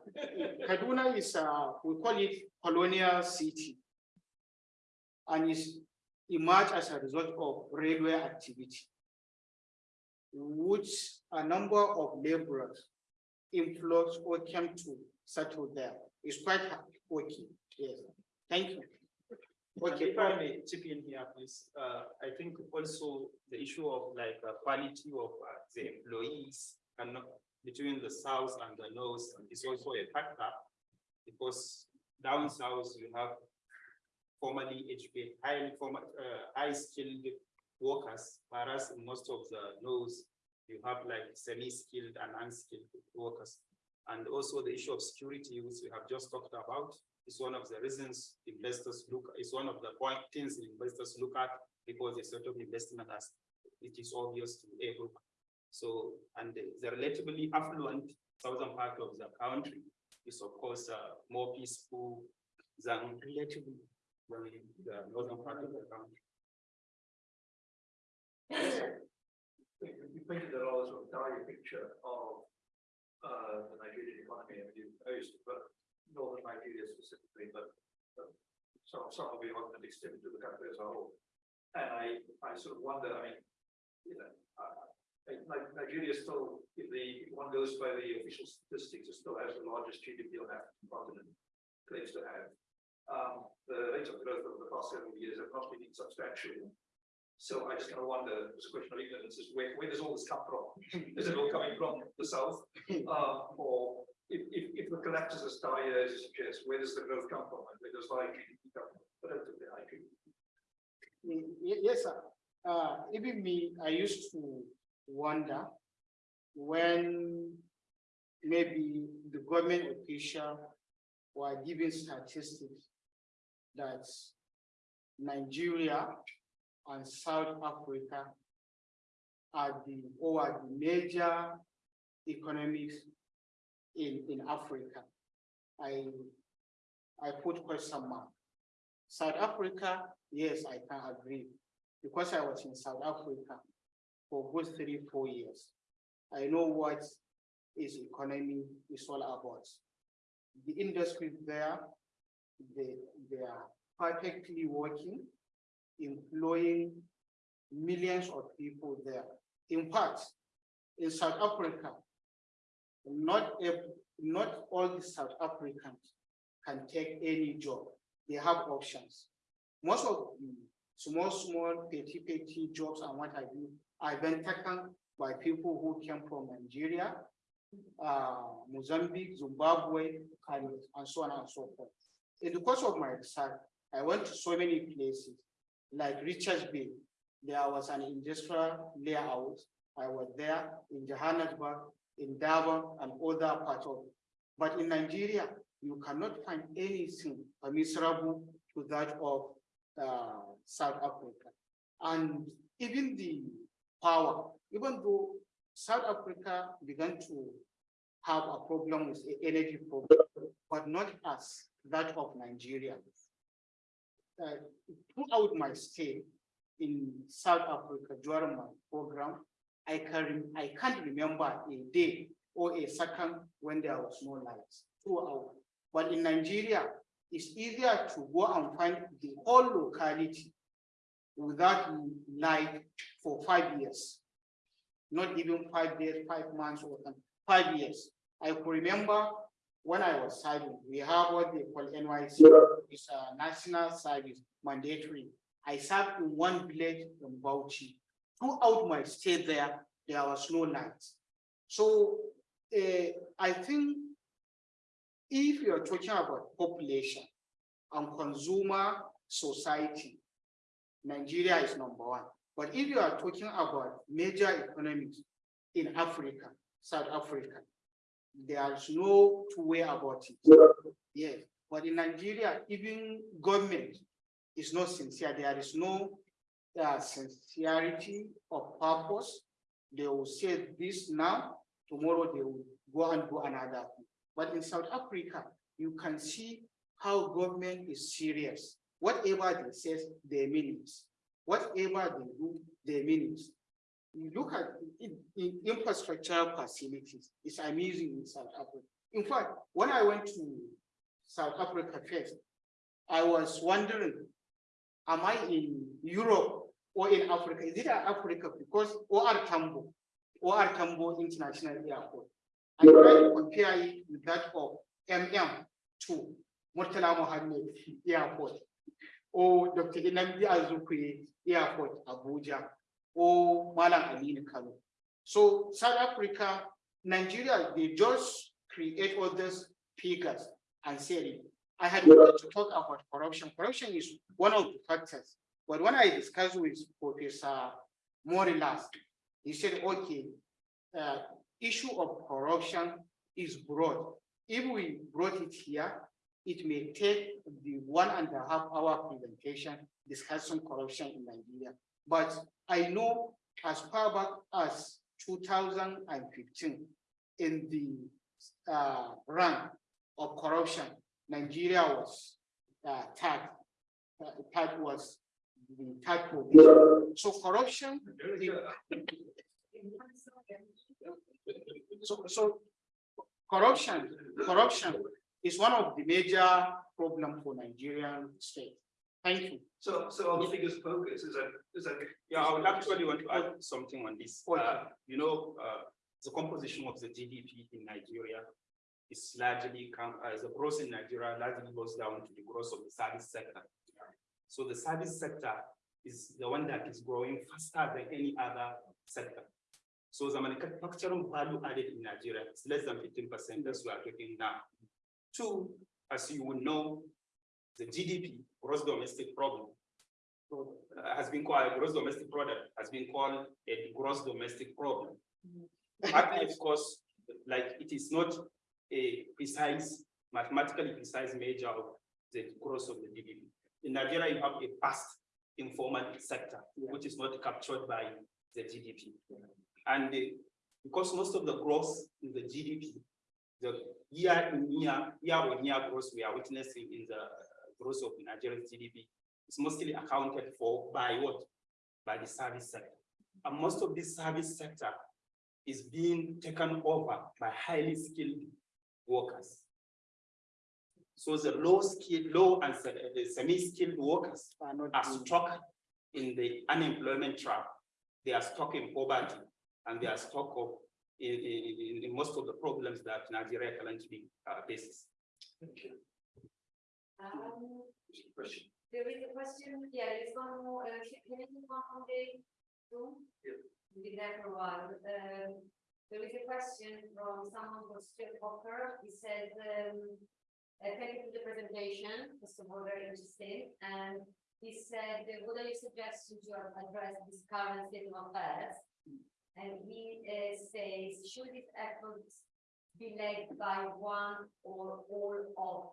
Kaduna is, uh, we call it colonial city. And is emerged as a result of railway activity. Which a number of laborers influx or came to settle there. It's quite working, yes. Thank you. Okay, if I may chip in here, please, uh, I think also the issue of like uh, quality of uh, the employees and not between the south and the north is also a factor. Because down south you have formerly educated, highly uh, high skilled workers, whereas in most of the north you have like semi-skilled and unskilled workers. And also the issue of security, which we have just talked about, is one of the reasons investors look, is one of the point things investors look at because a sort of investment as it is obvious to everyone. So, and the- the relatively affluent southern part of the country is of course uh, more peaceful than relatively than the northern part of the country. You painted a rather sort of dire picture of uh, the Nigerian economy, and you posed, but northern Nigeria specifically, but but some, some of the argument extended to the country as a whole. And I, I sort of wonder, I mean, you know, uh, like Nigeria still, if the, if one goes by the official statistics, it still has the largest GDP on that continent, claims to have. Um, the rate of growth over the past several years have not been substantial. So I just kind of wonder, this question of ignorance is where, where does all this come from? Is it all coming from the south? Uh, or if, if, if the collapse is as dire as you suggest, where does the growth come from? And where does high GDP come from? Relatively high GDP. Y- Yes, sir. Uh, even me, I used to wonder when maybe the government official were giving statistics that Nigeria and South Africa are the, or are the major economies in, in Africa. I, I put question mark. South Africa, yes, I can agree, because I was in South Africa for good three, four years. I know what is economy is all about. The industry there, they, they are perfectly working, employing millions of people there. In fact, in South Africa, not ev- not all the South Africans can take any job. They have options. Most of the small, small, petty, petty jobs and what have you are been taken by people who came from Nigeria, uh, Mozambique, Zimbabwe, and, and so on and so forth. In the course of my research, I went to so many places, like Richards Bay. There was an industrial layout. I was there in Johannesburg, in Durban, and other parts of. But in Nigeria, you cannot find anything comparable to that of uh, South Africa. And even the power, even though South Africa began to have a problem with energy problem, but not as that of Nigeria. Uh, throughout my stay in South Africa during my program, I can I can't remember a day or a second when there was no lights throughout. But in Nigeria, it's easier to go and find the whole locality without light for five years. Not even five days, five months or five years. I could remember when I was serving, we have what they call NYC, it's a national service mandatory. I served in one village in Bauchi. Throughout my stay there, there was no light. So uh, I think if you're talking about population and consumer society, Nigeria is number one. But if you are talking about major economies in Africa, South Africa, there is no two way about it. Yes, but in Nigeria, even government is not sincere. There is no uh, sincerity of purpose. They will say this now, tomorrow they will go and do another. thing. But in South Africa, you can see how government is serious. Whatever they say, they mean it. Whatever they do, they mean it. You look at in, in infrastructure facilities, it's amazing in South Africa. In fact, when I went to South Africa first, I was wondering, am I in Europe or in Africa? Is it Africa because OR Tambo, OR Tambo International Airport? I try to compare it with that of MM to Murtala Mohammed Airport or Dr. Nnamdi Azikiwe Airport, Abuja, or Malam Aminu Kano. So South Africa, Nigeria, they just create all those figures and say. I had to talk about corruption. Corruption is one of the factors. But when I discussed with Professor Morilas, he said, okay, uh, issue of corruption is broad. If we brought it here, it may take the one and a half hour presentation discussing corruption in Nigeria. But I know as far back as two thousand and fifteen, in the uh, run of corruption, Nigeria was uh, third. Uh, was the third position. So corruption. So, so corruption, corruption is one of the major problem for Nigerian state. Thank you. So, so our biggest focus is that, is that. Yeah, I would actually want to add something on this. Okay. Uh, you know, uh, the composition of the GDP in Nigeria is largely come, uh, the growth in Nigeria largely goes down to the growth of the service sector. So the service sector is the one that is growing faster than any other sector. So the manufacturing value added in Nigeria is less than fifteen percent, as we are talking now. Two, as you will know, the GDP, gross domestic problem, uh, has been called, gross domestic product has been called a gross domestic problem. Partly, of course, like it is not a precise, mathematically precise measure of the growth of the GDP. In Nigeria, you have a vast informal sector, which is not captured by the GDP. And the- because most of the growth in the GDP, the year in year, year on year growth we are witnessing in the growth of Nigerian GDP is mostly accounted for by what? By the service sector. And most of this service sector is being taken over by highly skilled workers. So the low skilled, low and uh, semi-skilled workers Are not are stuck in the unemployment trap. They are stuck in poverty and they are stuck of in, in, in- in most of the problems that Nigeria currently uh, faces. Um, Question. There is a question, yeah, there is one more, uh, can can you come from the room? Yeah. We'll Be there for a while, um, there is a question from someone from Stuart Walker, he says, um. Uh, thank you for the presentation, first of all, very interesting, and he said, uh, what are your suggestions to address this current state of affairs? And he uh, says, should these efforts be led by one or all of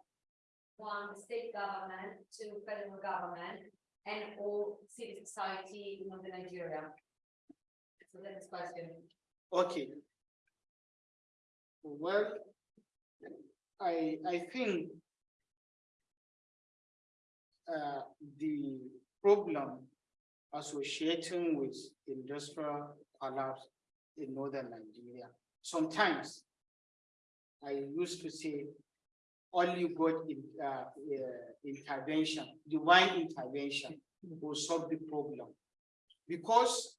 one state government to federal government and all civil society in Northern Nigeria? So that's question. Okay. Well, I, I think uh, the problem associating with industrial collapse in northern Nigeria, sometimes I used to say only God in, uh, uh, intervention, divine intervention will solve the problem. Because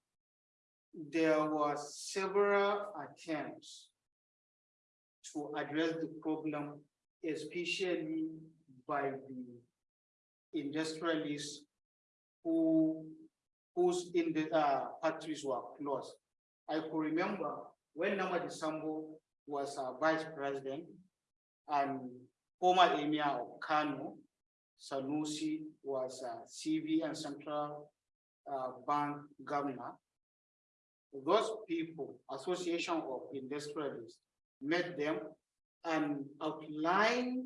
there was several attempts to address the problem, especially by the industrialists who in the uh, factories were closed. I could remember when Namadi Sambo was uh, vice president and former emir of Kano, Sanusi was uh, CV and central uh, bank governor. Those people, association of industrialists, met them and outlined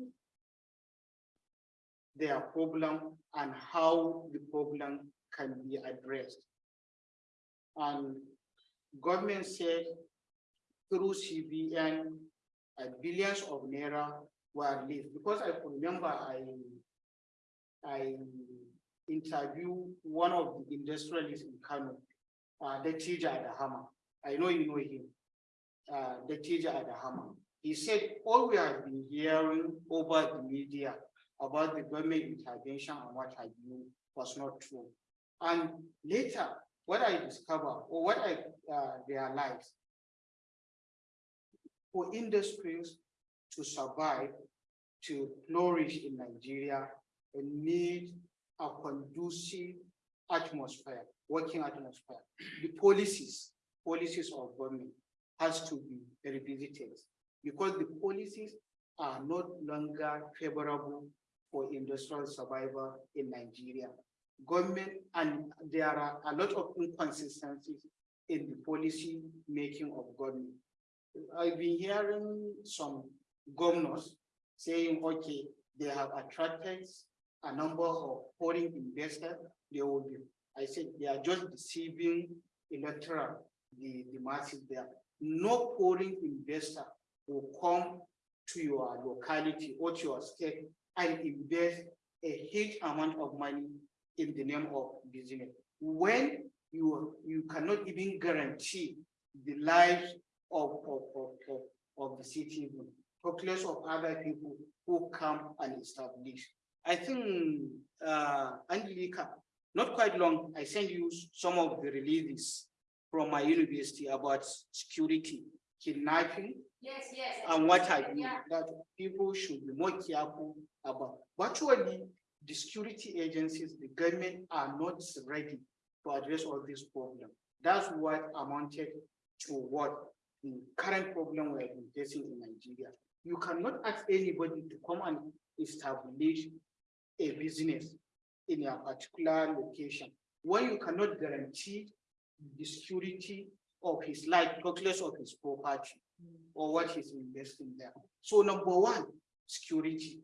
their problem and how the problem can be addressed. And government said through CBN, billions of naira were released. Because I remember I, I interviewed one of the industrialists in Kano, uh, the Tija Adahama. I know you know him, uh, the Tija Adahama. He said, all we have been hearing over the media about the government intervention and what have you was not true. And later, what I discover or what I uh, realized, for industries to survive, to flourish in Nigeria, they need a conducive atmosphere, working atmosphere. The policies, policies of government has to be revisited because the policies are not longer favorable for industrial survival in Nigeria. Government, and there are a lot of inconsistencies in the policy making of government. I've been hearing some governors saying, okay, they have attracted a number of foreign investors. They will be, I said, they are just deceiving electoral, the, the masses there. No foreign investor will come to your locality or to your state and invest a huge amount of money in the name of business. When you, you cannot even guarantee the lives of, of, of, of, of the citizen, talk less of other people who come and establish. I think, uh, Angelica, not quite long, I sent you some of the releases from my university about security, kidnapping, Yes, yes. and what have you, Yeah. that people should be more careful about. Virtually, the security agencies, the government are not ready to address all these problems. That's what amounted to what the current problem we are facing in Nigeria. You cannot ask anybody to come and establish a business in a particular location when you cannot guarantee the security of his life, regardless of his property or what he's investing there. So number one, security.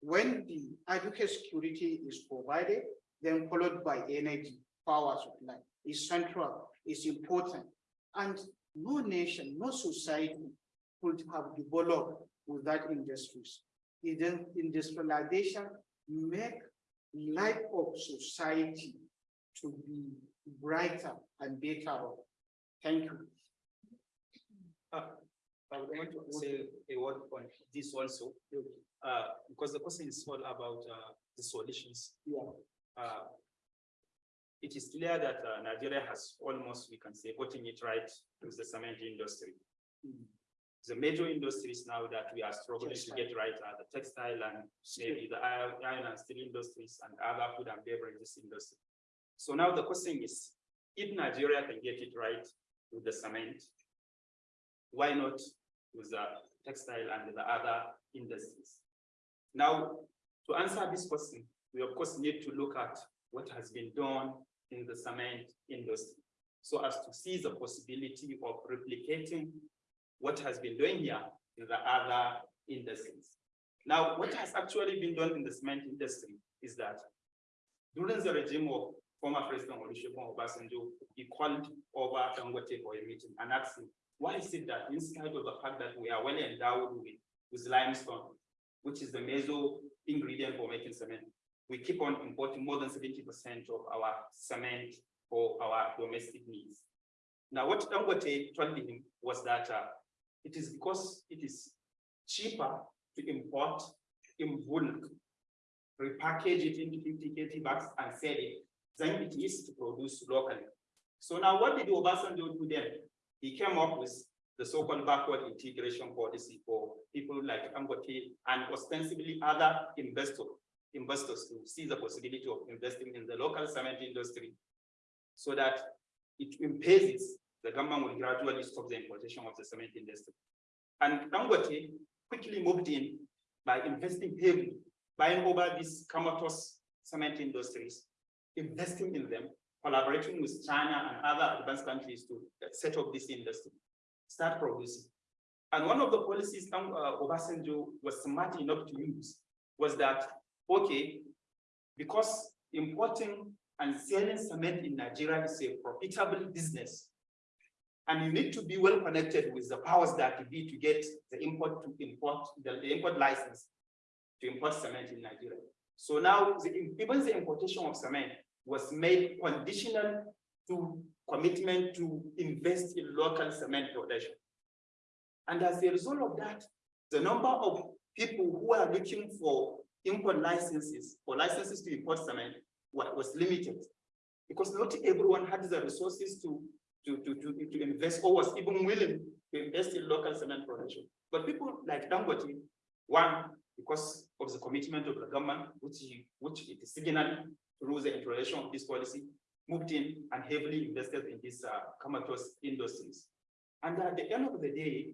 When the adequate security is provided, then followed by energy, power supply is central, is important. And no nation, no society could have developed without industries. Industrialization make life of society to be brighter and better. Thank you. I want to say a word on this also, uh, because the question is all about, uh, the solutions. Yeah. Uh, It is clear that, uh, Nigeria has almost, we can say, gotten it right with the cement industry. The major industries now that we are struggling to get right are the textile and maybe the iron iron and steel industries and other food and beverages industry. So now the question is, if Nigeria can get it right with the cement, why not with the textile and the other industries? Now, to answer this question, we of course need to look at what has been done in the cement industry. So as to see the possibility of replicating what has been done here in the other industries. Now, what has actually been done in the cement industry is that during the regime of former President Olusegun Obasanjo, he called over Dangote for a meeting and asked him, why is it that in spite of the fact that we are well endowed with, with limestone, which is the major ingredient for making cement, we keep on importing more than seventy percent of our cement for our domestic needs. Now, what Dangote told him was that uh, it is because it is cheaper to import in bulk, repackage it into 50 kg bags and sell it than it is to produce locally. So now what did Obasanjo do then? He came up with the so-called backward integration policy for people like Dangote and ostensibly other investors, investors to see the possibility of investing in the local cement industry so that it impairs the government will gradually stop the importation of the cement industry. And Dangote quickly moved in by investing heavily, buying over these comatose cement industries, investing in them, collaborating with China and other advanced countries to set up this industry, start producing. And one of the policies um, uh, Obasanjo was smart enough to use was that, okay, because importing and selling cement in Nigeria is a profitable business, and you need to be well connected with the powers that be to get the import to import, the, the import license to import cement in Nigeria. So now, the, even the importation of cement was made conditional to commitment to invest in local cement production. And as a result of that, the number of people who are looking for import licenses or licenses to import cement was limited. Because not everyone had the resources to, to, to, to, to invest or was even willing to invest in local cement production. But people like Dangote, one, because of the commitment of the government, which, which it is signaled through the introduction of this policy, moved in and heavily invested in these uh, comatose industries. And at the end of the day,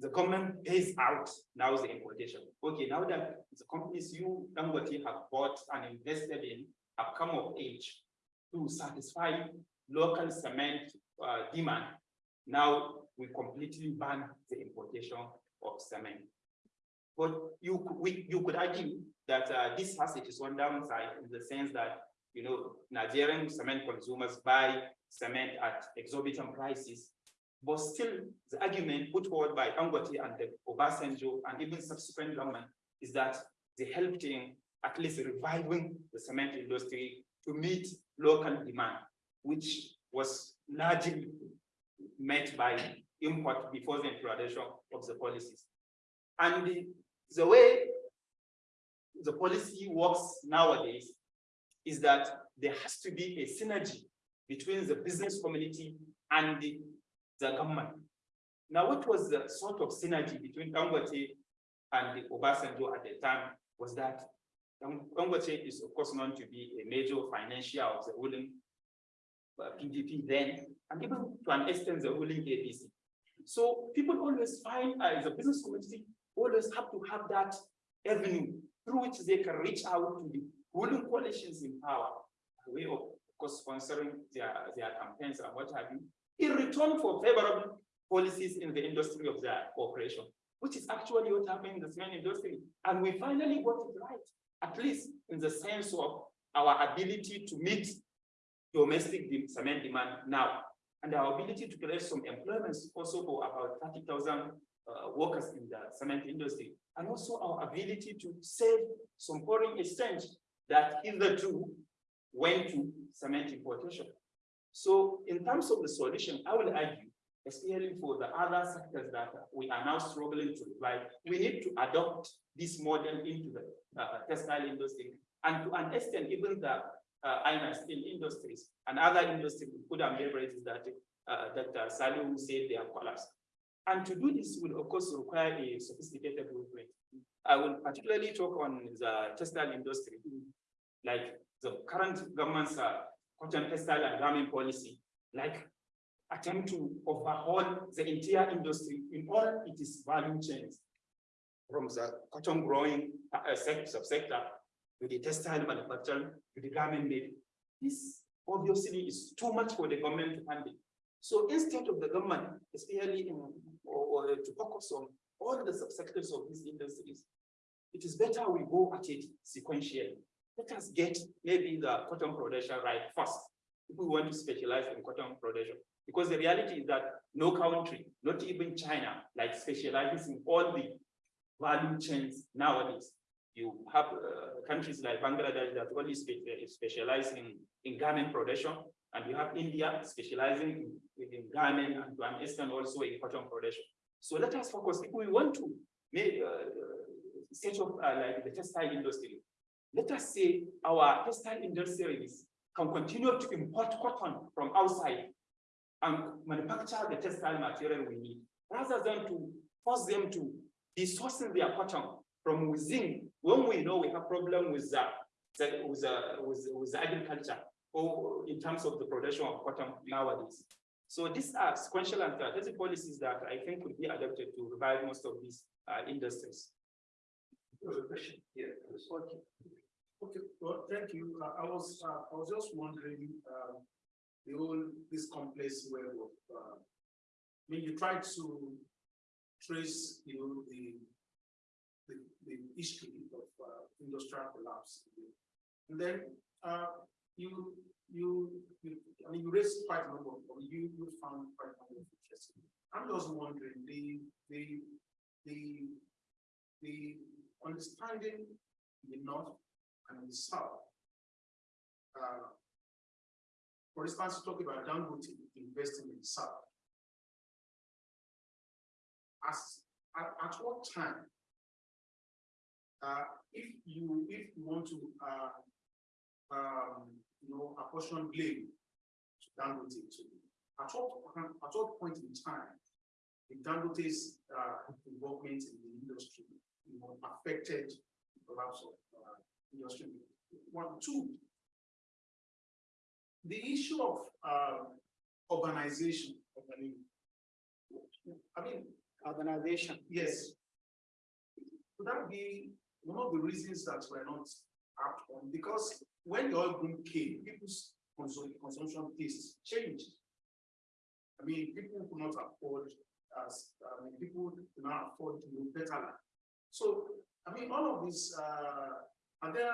the government pays out now the importation. Okay, now that the companies you, Dangote, have bought and invested in have come of age to satisfy local cement uh, demand. Now we completely ban the importation of cement. But you, we, you could argue that uh, this has its own downside in the sense that, you know, Nigerian cement consumers buy cement at exorbitant prices. But still, the argument put forward by Dangote and the Obasanjo and even subsequent government is that they helped in at least reviving the cement industry to meet local demand, which was largely met by import before the introduction of the policies. And the, the way the policy works nowadays is that there has to be a synergy between the business community and the, the government. Now, what was the sort of synergy between Dangote and the Obasanjo at the time was that Dang- Dangote is of course known to be a major financier of the ruling uh, PDP then, and even to an extent the ruling APC. So people always find, uh, the business community always have to have that avenue through which they can reach out to the ruling coalitions in power, way of, of course, sponsoring their, their campaigns and what have you, in return for favorable policies in the industry of their operation, which is actually what happened in the cement industry. And we finally got it right, at least in the sense of our ability to meet domestic cement demand now, and our ability to create some employment also for about thirty thousand uh, workers in the cement industry, and also our ability to save some foreign exchange that hitherto went to cement importation. So in terms of the solution, I will argue, especially for the other sectors that we are now struggling to revive, we need to adopt this model into the uh, textile industry. And to an extent, even the uh, iron and steel industries and other industries, food and beverages that uh, that uh, Salahu said they have collapsed. And to do this will of course require a sophisticated blueprint. I will particularly talk on the textile industry, like the current government's uh, cotton textile and garment policy, like attempt to overhaul the entire industry in all its value chains. From the cotton growing uh, sec- subsector to the textile manufacturing to the garment making. This obviously is too much for the government to handle. So instead of the government, especially in, or, or to focus on all the subsectors of these industries, it is better we go at it sequentially. Let us get maybe the cotton production right first, if we want to specialize in cotton production. Because the reality is that no country, not even China, like specializes in all the value chains nowadays. You have uh, countries like Bangladesh that only uh, specialize in, in garment production, and you have India specializing in, in garment and to an extent also in cotton production. So let us focus, if we want to make, uh, set up uh, like the textile industry, let us say our textile industries can continue to import cotton from outside and manufacture the textile material we need, rather than to force them to be sourcing their cotton from within, when we know we have problem with the, the- with the, with, with agriculture, or in terms of the production of cotton nowadays. So these are sequential and strategic policies that I think could be adopted to revive most of these uh, industries. Okay, okay, well, thank you. Uh, I was, uh, I was just wondering, uh, the whole, this complex web of, uh, I mean, you tried to trace, you know, the, the, the history of, uh, industrial collapse. And then, uh, you, you, you, I mean, you raised quite a number of, you, you found quite a number of interesting. I'm just wondering, the, the, the, the understanding in the north and the south. Uh, For instance, talk about Dangote investing in the south. As, at, at what time? Uh, if you, if you want to, uh, um, you know, apportion blame to Dangote to, at what, at what point in time the Dangote's, uh, involvement in the industry, you know, affected the collapse of, uh, industry? One, two, the issue of, uh, urbanization, I mean, I mean, Urbanization. Yes. Could that be one of the reasons that we're not apt on? Because when the oil boom came, people's consum- consumption tastes changed. I mean, people could not afford as, I mean, people cannot afford to live better. life. So, I mean, all of this, uh, are there,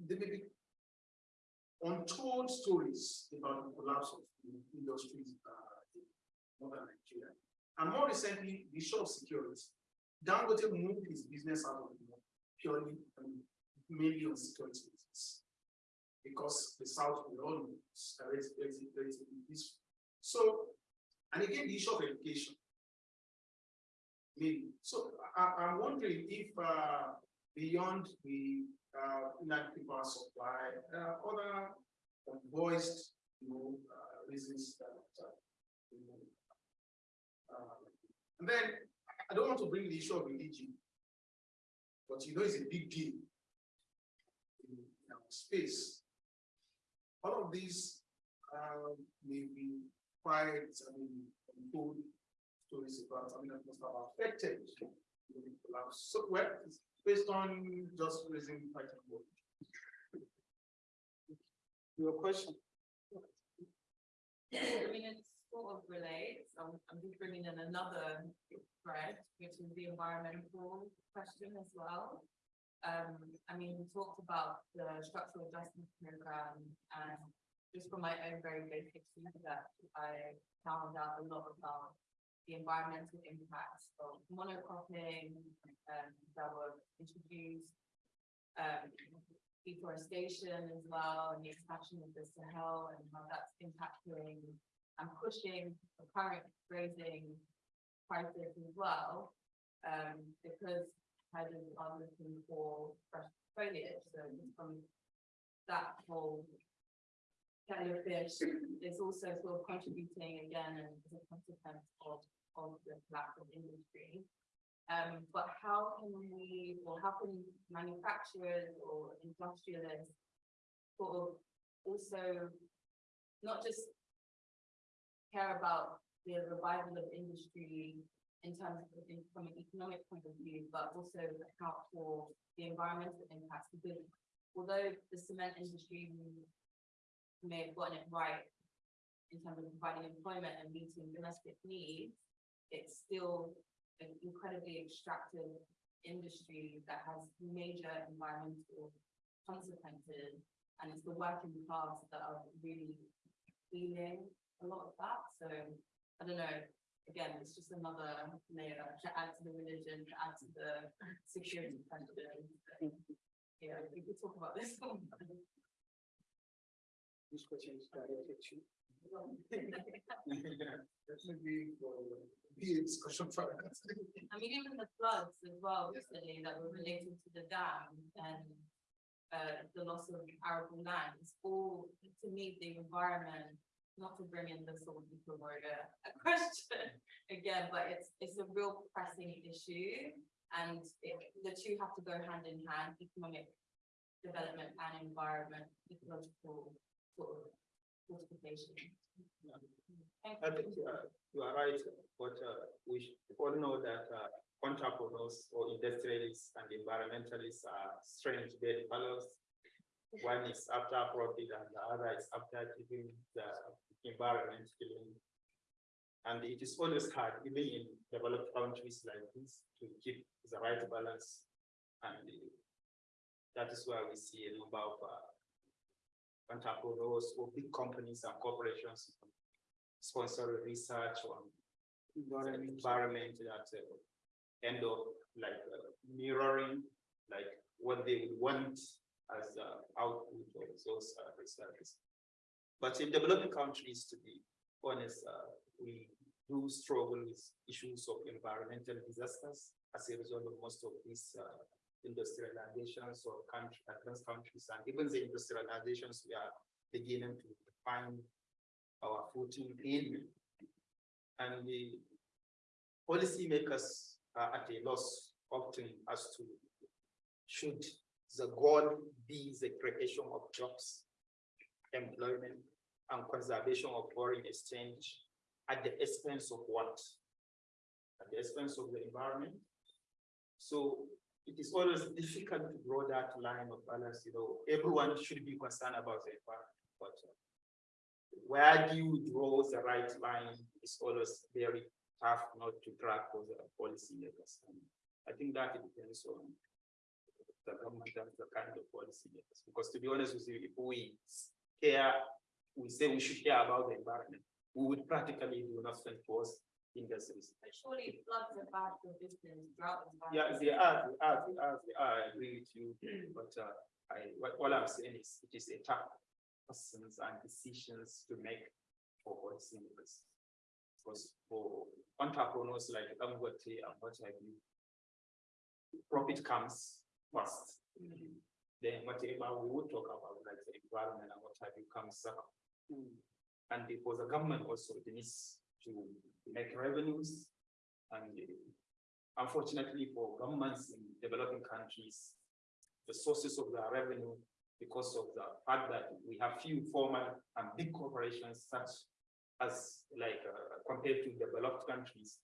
there may be untold stories about the collapse of the industries, uh, in northern Nigeria. And more recently, the issue of security. Dangote moved his business out of the north purely and mainly on security reasons. Because the south will all know. So, and again, the issue of education. Maybe, so I, I'm wondering if, uh, beyond the, uh, inadequate power supply, uh, other voiced, you know, uh, reasons that, uh, you know, uh, and then, I don't want to bring the issue of religion, but you know, it's a big deal in our space. All of these, may be quite, I mean, untold stories about, I mean, that must have affected the collapse. Well, it's based on just raising fighting word. Your question? I mean, it sort of relates, I'm, I'm just bringing in another thread, which is the environmental question as well. Um, I mean, we talked about the structural adjustment program and just from my own very basic research, I found out a lot about the environmental impacts of monocropping, um, that were introduced, um, deforestation as well, and the expansion of the Sahel and how that's impacting and pushing the current grazing prices as well. Um, because herders are looking for fresh foliage, so from that whole kettle of fish is also sort of contributing again and as a consequence of, of the of industry. Um, but how can we, or how can manufacturers or industrialists sort of also not just care about the revival of industry in terms of, in- from an economic point of view, but also account for the environmental impacts, because although the cement industry may have gotten it right in terms of providing employment and meeting domestic needs, it's still an incredibly extractive industry that has major environmental consequences. And it's the working class that are really feeling a lot of that, so I don't know. Again, it's just another layer to add to the religion, to add to the security question. Yeah, we could talk about this. This question is directed to. For the discussion for us. I mean, even the floods as well recently that were related to the dam and uh, the loss of arable lands, all to meet the environment, not to bring in the sort of warrior a question again, but it's, it's a real pressing issue. And it, the two have to go hand in hand, economic development and environment, ecological sort of fortification. Thank I think uh, you are right, but uh, we should all know that uh, entrepreneurs or industrialists and environmentalists are strange bedfellows. One is after profit and the other is after keeping the environment clean. And it is always hard, even in developed countries like this, to keep the right balance. And uh, that is why we see a number of uh, entrepreneurs or big companies and corporations sponsor research on environment that uh, end up like uh, mirroring like what they would want as uh, output of those uh, researches. But in developing countries, to be honest, uh, we do struggle with issues of environmental disasters as a result of most of these uh, industrializations of country, advanced countries, and even the industrializations we are beginning to find our footing in. And the policymakers are at a loss often as to should the goal be the creation of jobs, employment, and conservation of foreign exchange at the expense of what? At the expense of the environment. So it is always difficult to draw that line of balance, you know, everyone should be concerned about the environment, but where do you draw the right line is always very tough not to track those uh, policy makers. And I think that it depends on the government and the kind of policy makers, because to be honest with you, if we care, we say we should care about the environment, we would practically do nothing towards industries. But Surely floods are bad for business, drought is bad. Yeah, for they are, they are, they are, they are, I agree with you, but uh, I, what, all I'm saying is, it is a tough questions and decisions to make for policymakers. Because for entrepreneurs like Dangote and what have you, profit comes first. Then whatever we would talk about, like the environment and what have you, comes second. And for the government also, it needs to make revenues. And uh, unfortunately for governments in developing countries, the sources of their revenue because of the fact that we have few formal and big corporations such as like uh, compared to developed countries,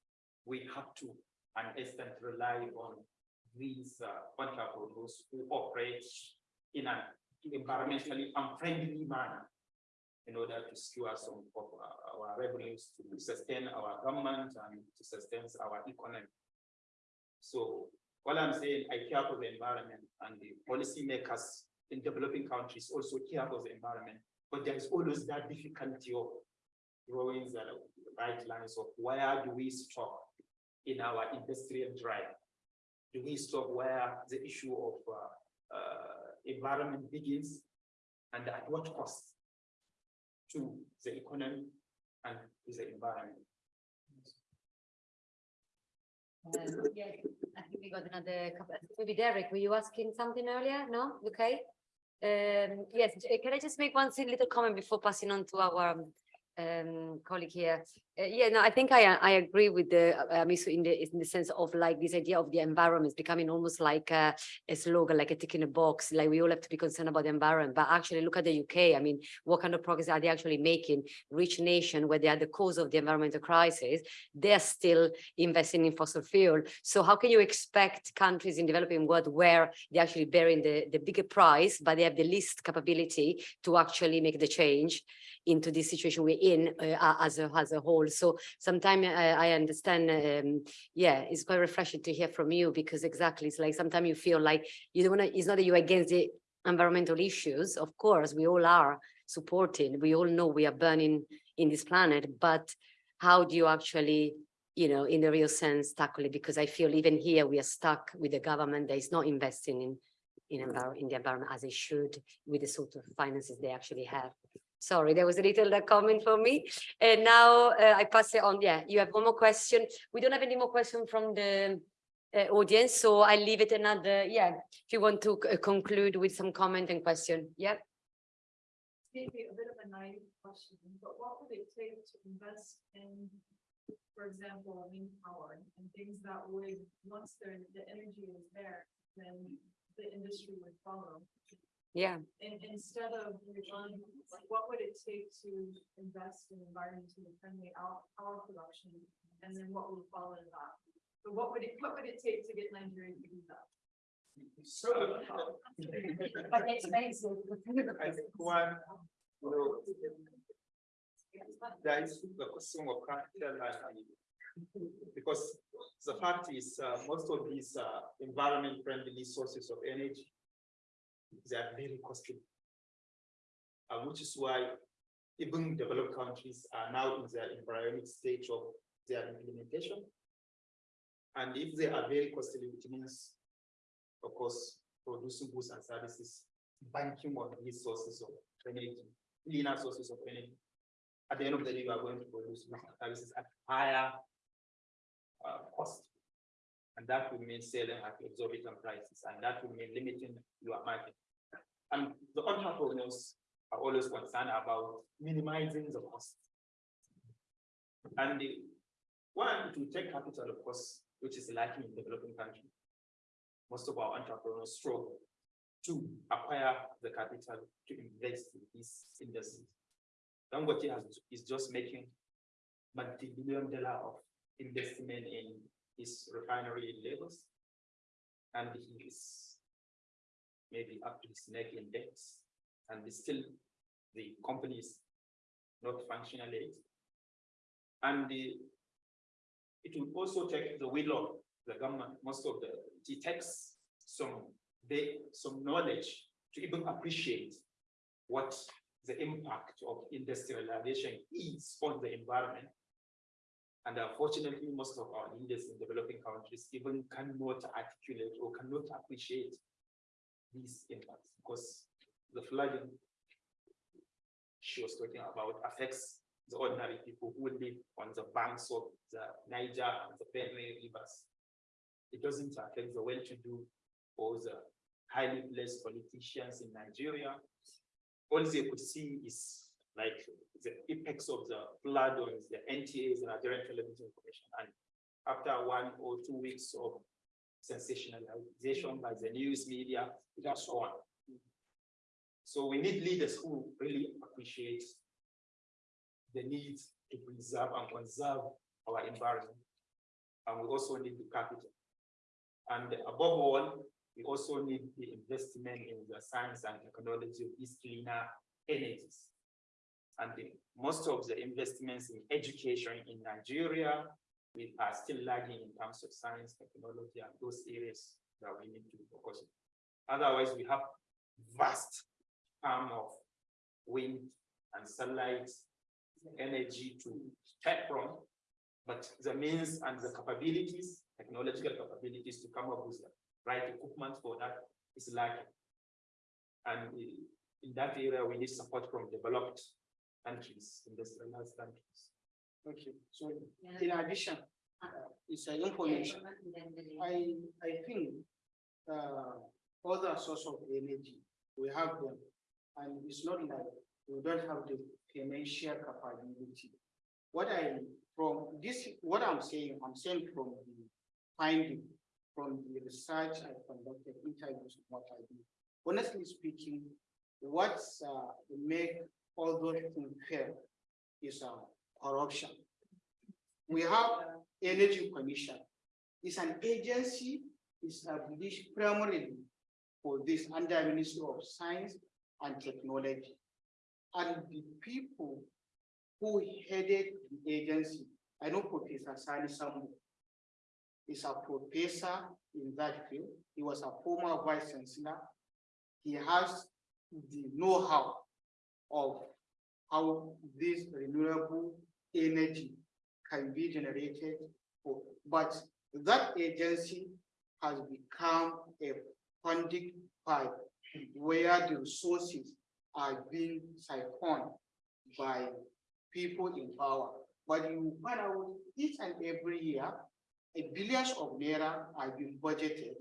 we have to an extent rely on these uh, entrepreneurs who operate in an environmentally unfriendly manner in order to secure some of our- our revenues to sustain our government and to sustain our economy. So what I'm saying, I care for the environment and the policymakers in developing countries also care for the environment. But there's always that difficulty of drawing the right lines of where do we stop in our industrial drive? Do we stop where the issue of uh, uh, environment begins? And at what cost? To the economy and to the environment. Yes, I think we got another couple, maybe Derek, were you asking something earlier? No, okay? Um, yes, can I just make one little comment before passing on to our um, um, colleague here? Uh, yeah, no, I think I, I agree with the, Hamisu in the, in the sense of like this idea of the environment becoming almost like a, a slogan, like a tick in a box, like we all have to be concerned about the environment, but actually look at the UK, I mean, what kind of progress are they actually making? Rich nation where they are the cause of the environmental crisis, they're still investing in fossil fuel. So how can you expect countries in developing world where they're actually bearing the, the bigger price, but they have the least capability to actually make the change into this situation we're in uh, as a, as a whole. So sometimes I, I understand, um, yeah, it's quite refreshing to hear from you because exactly, it's like sometimes you feel like you don't wanna, it's not that you're against the environmental issues. Of course, we all are supporting. We all know we are burning in this planet, but how do you actually, you know, in the real sense, tackle it? Because I feel even here, we are stuck with the government that is not investing in, in in the environment as they should with the sort of finances they actually have. Sorry, there was a little uh, comment for me. And now uh, I pass it on. Yeah, you have one more question. We don't have any more question from the uh, audience, so I leave it another, yeah, if you want to c- conclude with some comment and question. Yeah. Maybe a bit of a naive question, but what would it take to invest in, for example, wind power and things that would, once the energy is there, then the industry would follow? Yeah, And instead of relying, like, what would it take to invest in environmentally friendly power, power production? And then what would follow that? So what would it, what would it take to get Nigeria to do that? So. But expensive. I think one, you know, there is the question of capital and because the fact is, uh, most of these, uh, environment friendly sources of energy, they are very costly. Uh, which is why even developed countries are now in their embryonic stage of their implementation. And if they are very costly, it means, of course, producing goods and services, banking on these sources of energy, cleaner sources of energy. At the end of the day, you are going to produce services at higher uh, cost. And that will mean selling at exorbitant prices, and that will mean limiting your market. And the entrepreneurs are always concerned about minimizing the cost. And the one, to take capital, of course, which is lacking in developing countries. Most of our entrepreneurs struggle to acquire the capital to invest in this industry. Dangote has, is just making multi-billion dollar of investment in his refinery in Lagos. And he is maybe up to his neck in debt, and still the company is not functional yet. And the it will also take the will of the government, most of the, it takes some, they, some knowledge to even appreciate what the impact of industrialization is on the environment. And unfortunately, most of our leaders in developing countries even cannot articulate or cannot appreciate these impacts because the flooding she was talking about affects the ordinary people who live on the banks of the Niger and the Benue rivers. It doesn't affect the well-to-do or the highly placed politicians in Nigeria. All they could see is like the effects of the flood on the NTAs and Nigerian television commission. And after one or two weeks of sensationalization by the news media, has gone. So we need leaders who really appreciate the need to preserve and conserve our environment. And we also need the capital. And above all, we also need the investment in the science and technology of these cleaner energies. And the- most of the investments in education in Nigeria, we are still lagging in terms of science, technology, and those areas that we need to focus on. Otherwise, we have vast arm of wind and sunlight energy to tap from. But the means and the capabilities, technological capabilities to come up with the right equipment for that is lacking. And in that area, we need support from developed countries, industrialized countries. Okay, so in addition, uh, it's an information. I, I think, uh, other source of energy, we have them. And it's not like we don't have the financial capability. What I, from this, what I'm saying, I'm saying from the finding, from the research I conducted, interviews, what I do. Honestly speaking, what's, uh, make all those things fair is, uh, corruption. We have Energy Commission. It's an agency It's established primarily for this under Ministry of Science and Technology. And the people who headed the agency, I know Professor Sani Sambo is a professor in that field. He was a former vice chancellor. He has the know-how of how this renewable energy can be generated. But that agency has become a funding pipe where the resources are being siphoned by people in power. But you find out each and every year, a billions of naira are being budgeted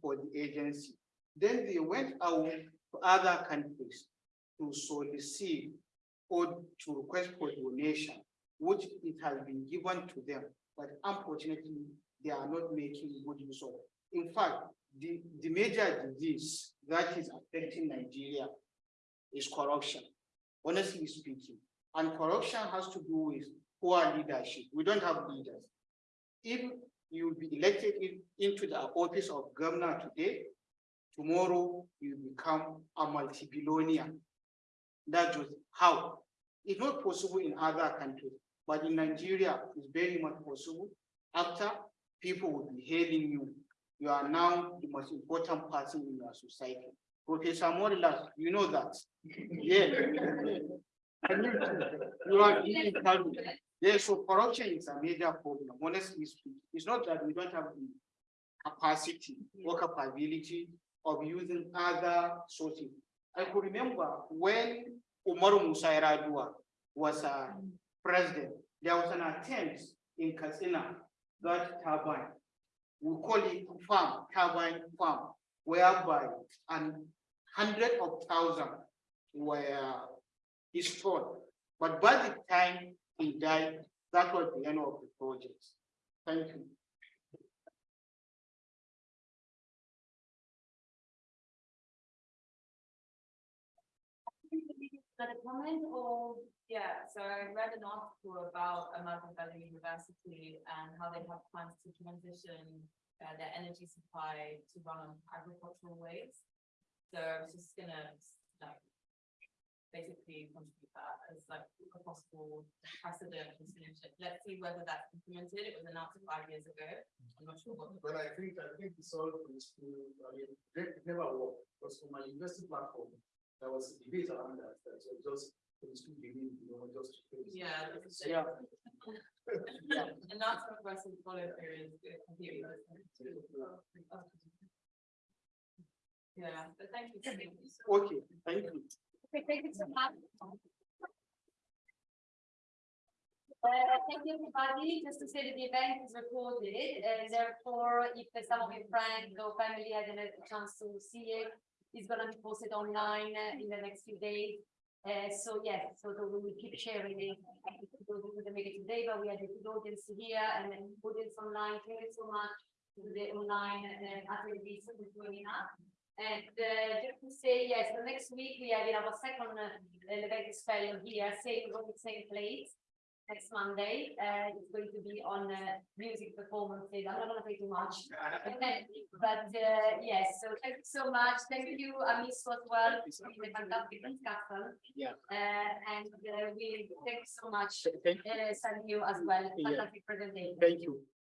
for the agency. Then they went out to other countries to solicit or to request for donation, which it has been given to them, but unfortunately, they are not making good use of. it. In fact, the, the major disease that is affecting Nigeria is corruption, honestly speaking. And corruption has to do with poor leadership. We don't have leaders. If you will be elected in- into the office of governor today, tomorrow you become a multi-billionaire. That's just how. It's not possible in other countries, but in Nigeria, it's very much possible. After people will be hailing you, you are now the most important person in your society. Professor Morilas, you know that. Yeah. You are being carried. Yeah, so corruption is a major problem, honestly speaking. It's not that we don't have the capacity or capability of using other sources. I could remember when Umaru Musa Yar'Adua was a president, there was an attempt in Katsina, that turbine. We call it farm, turbine farm, whereby and hundred of thousand were installed. But by the time he died, that was the end of the project. Thank you. A comment or, yeah, so I read an article about Ahmadu Bello University and how they have plans to transition uh, their energy supply to run on agricultural ways. So I was just gonna like basically contribute that as like a possible precedent and solution. Let's see whether that's implemented. It was announced five years ago. I'm not sure what. the- I think, I think it's all for the school, I mean, never worked, because for my university platform, there was a debate around that, that was just for the school you know, just. to finish. Yeah. that's. Yeah. And that's what progressive follow through is is completely. Yeah, but thank you. for making this- Okay, thank you. Okay, thank you so much. Uh, thank you, everybody. Just to say that the event is recorded, and therefore, if some of your friends or family hasn't had a chance to see it, it's gonna be posted online in the next few days. Uh, so yes, so we will keep sharing it. Couldn't make it today, but we had a good audience here and then audience online. Thank you so much to the online uh, attendees for joining us. And uh, just to say, yes, the next week we have our second uh, Leventis fellow here, same same place. Next Monday, uh, it's going to be on uh, music performances. I'm not gonna say too much. But uh, yes, so thank you so much. Thank you, Hamisu as well. It's been a fantastic discussion. Yeah. Uh, and uh, we thank you so much, Thank, uh, Sanyu as well. Yeah. Fantastic presentation. thank you.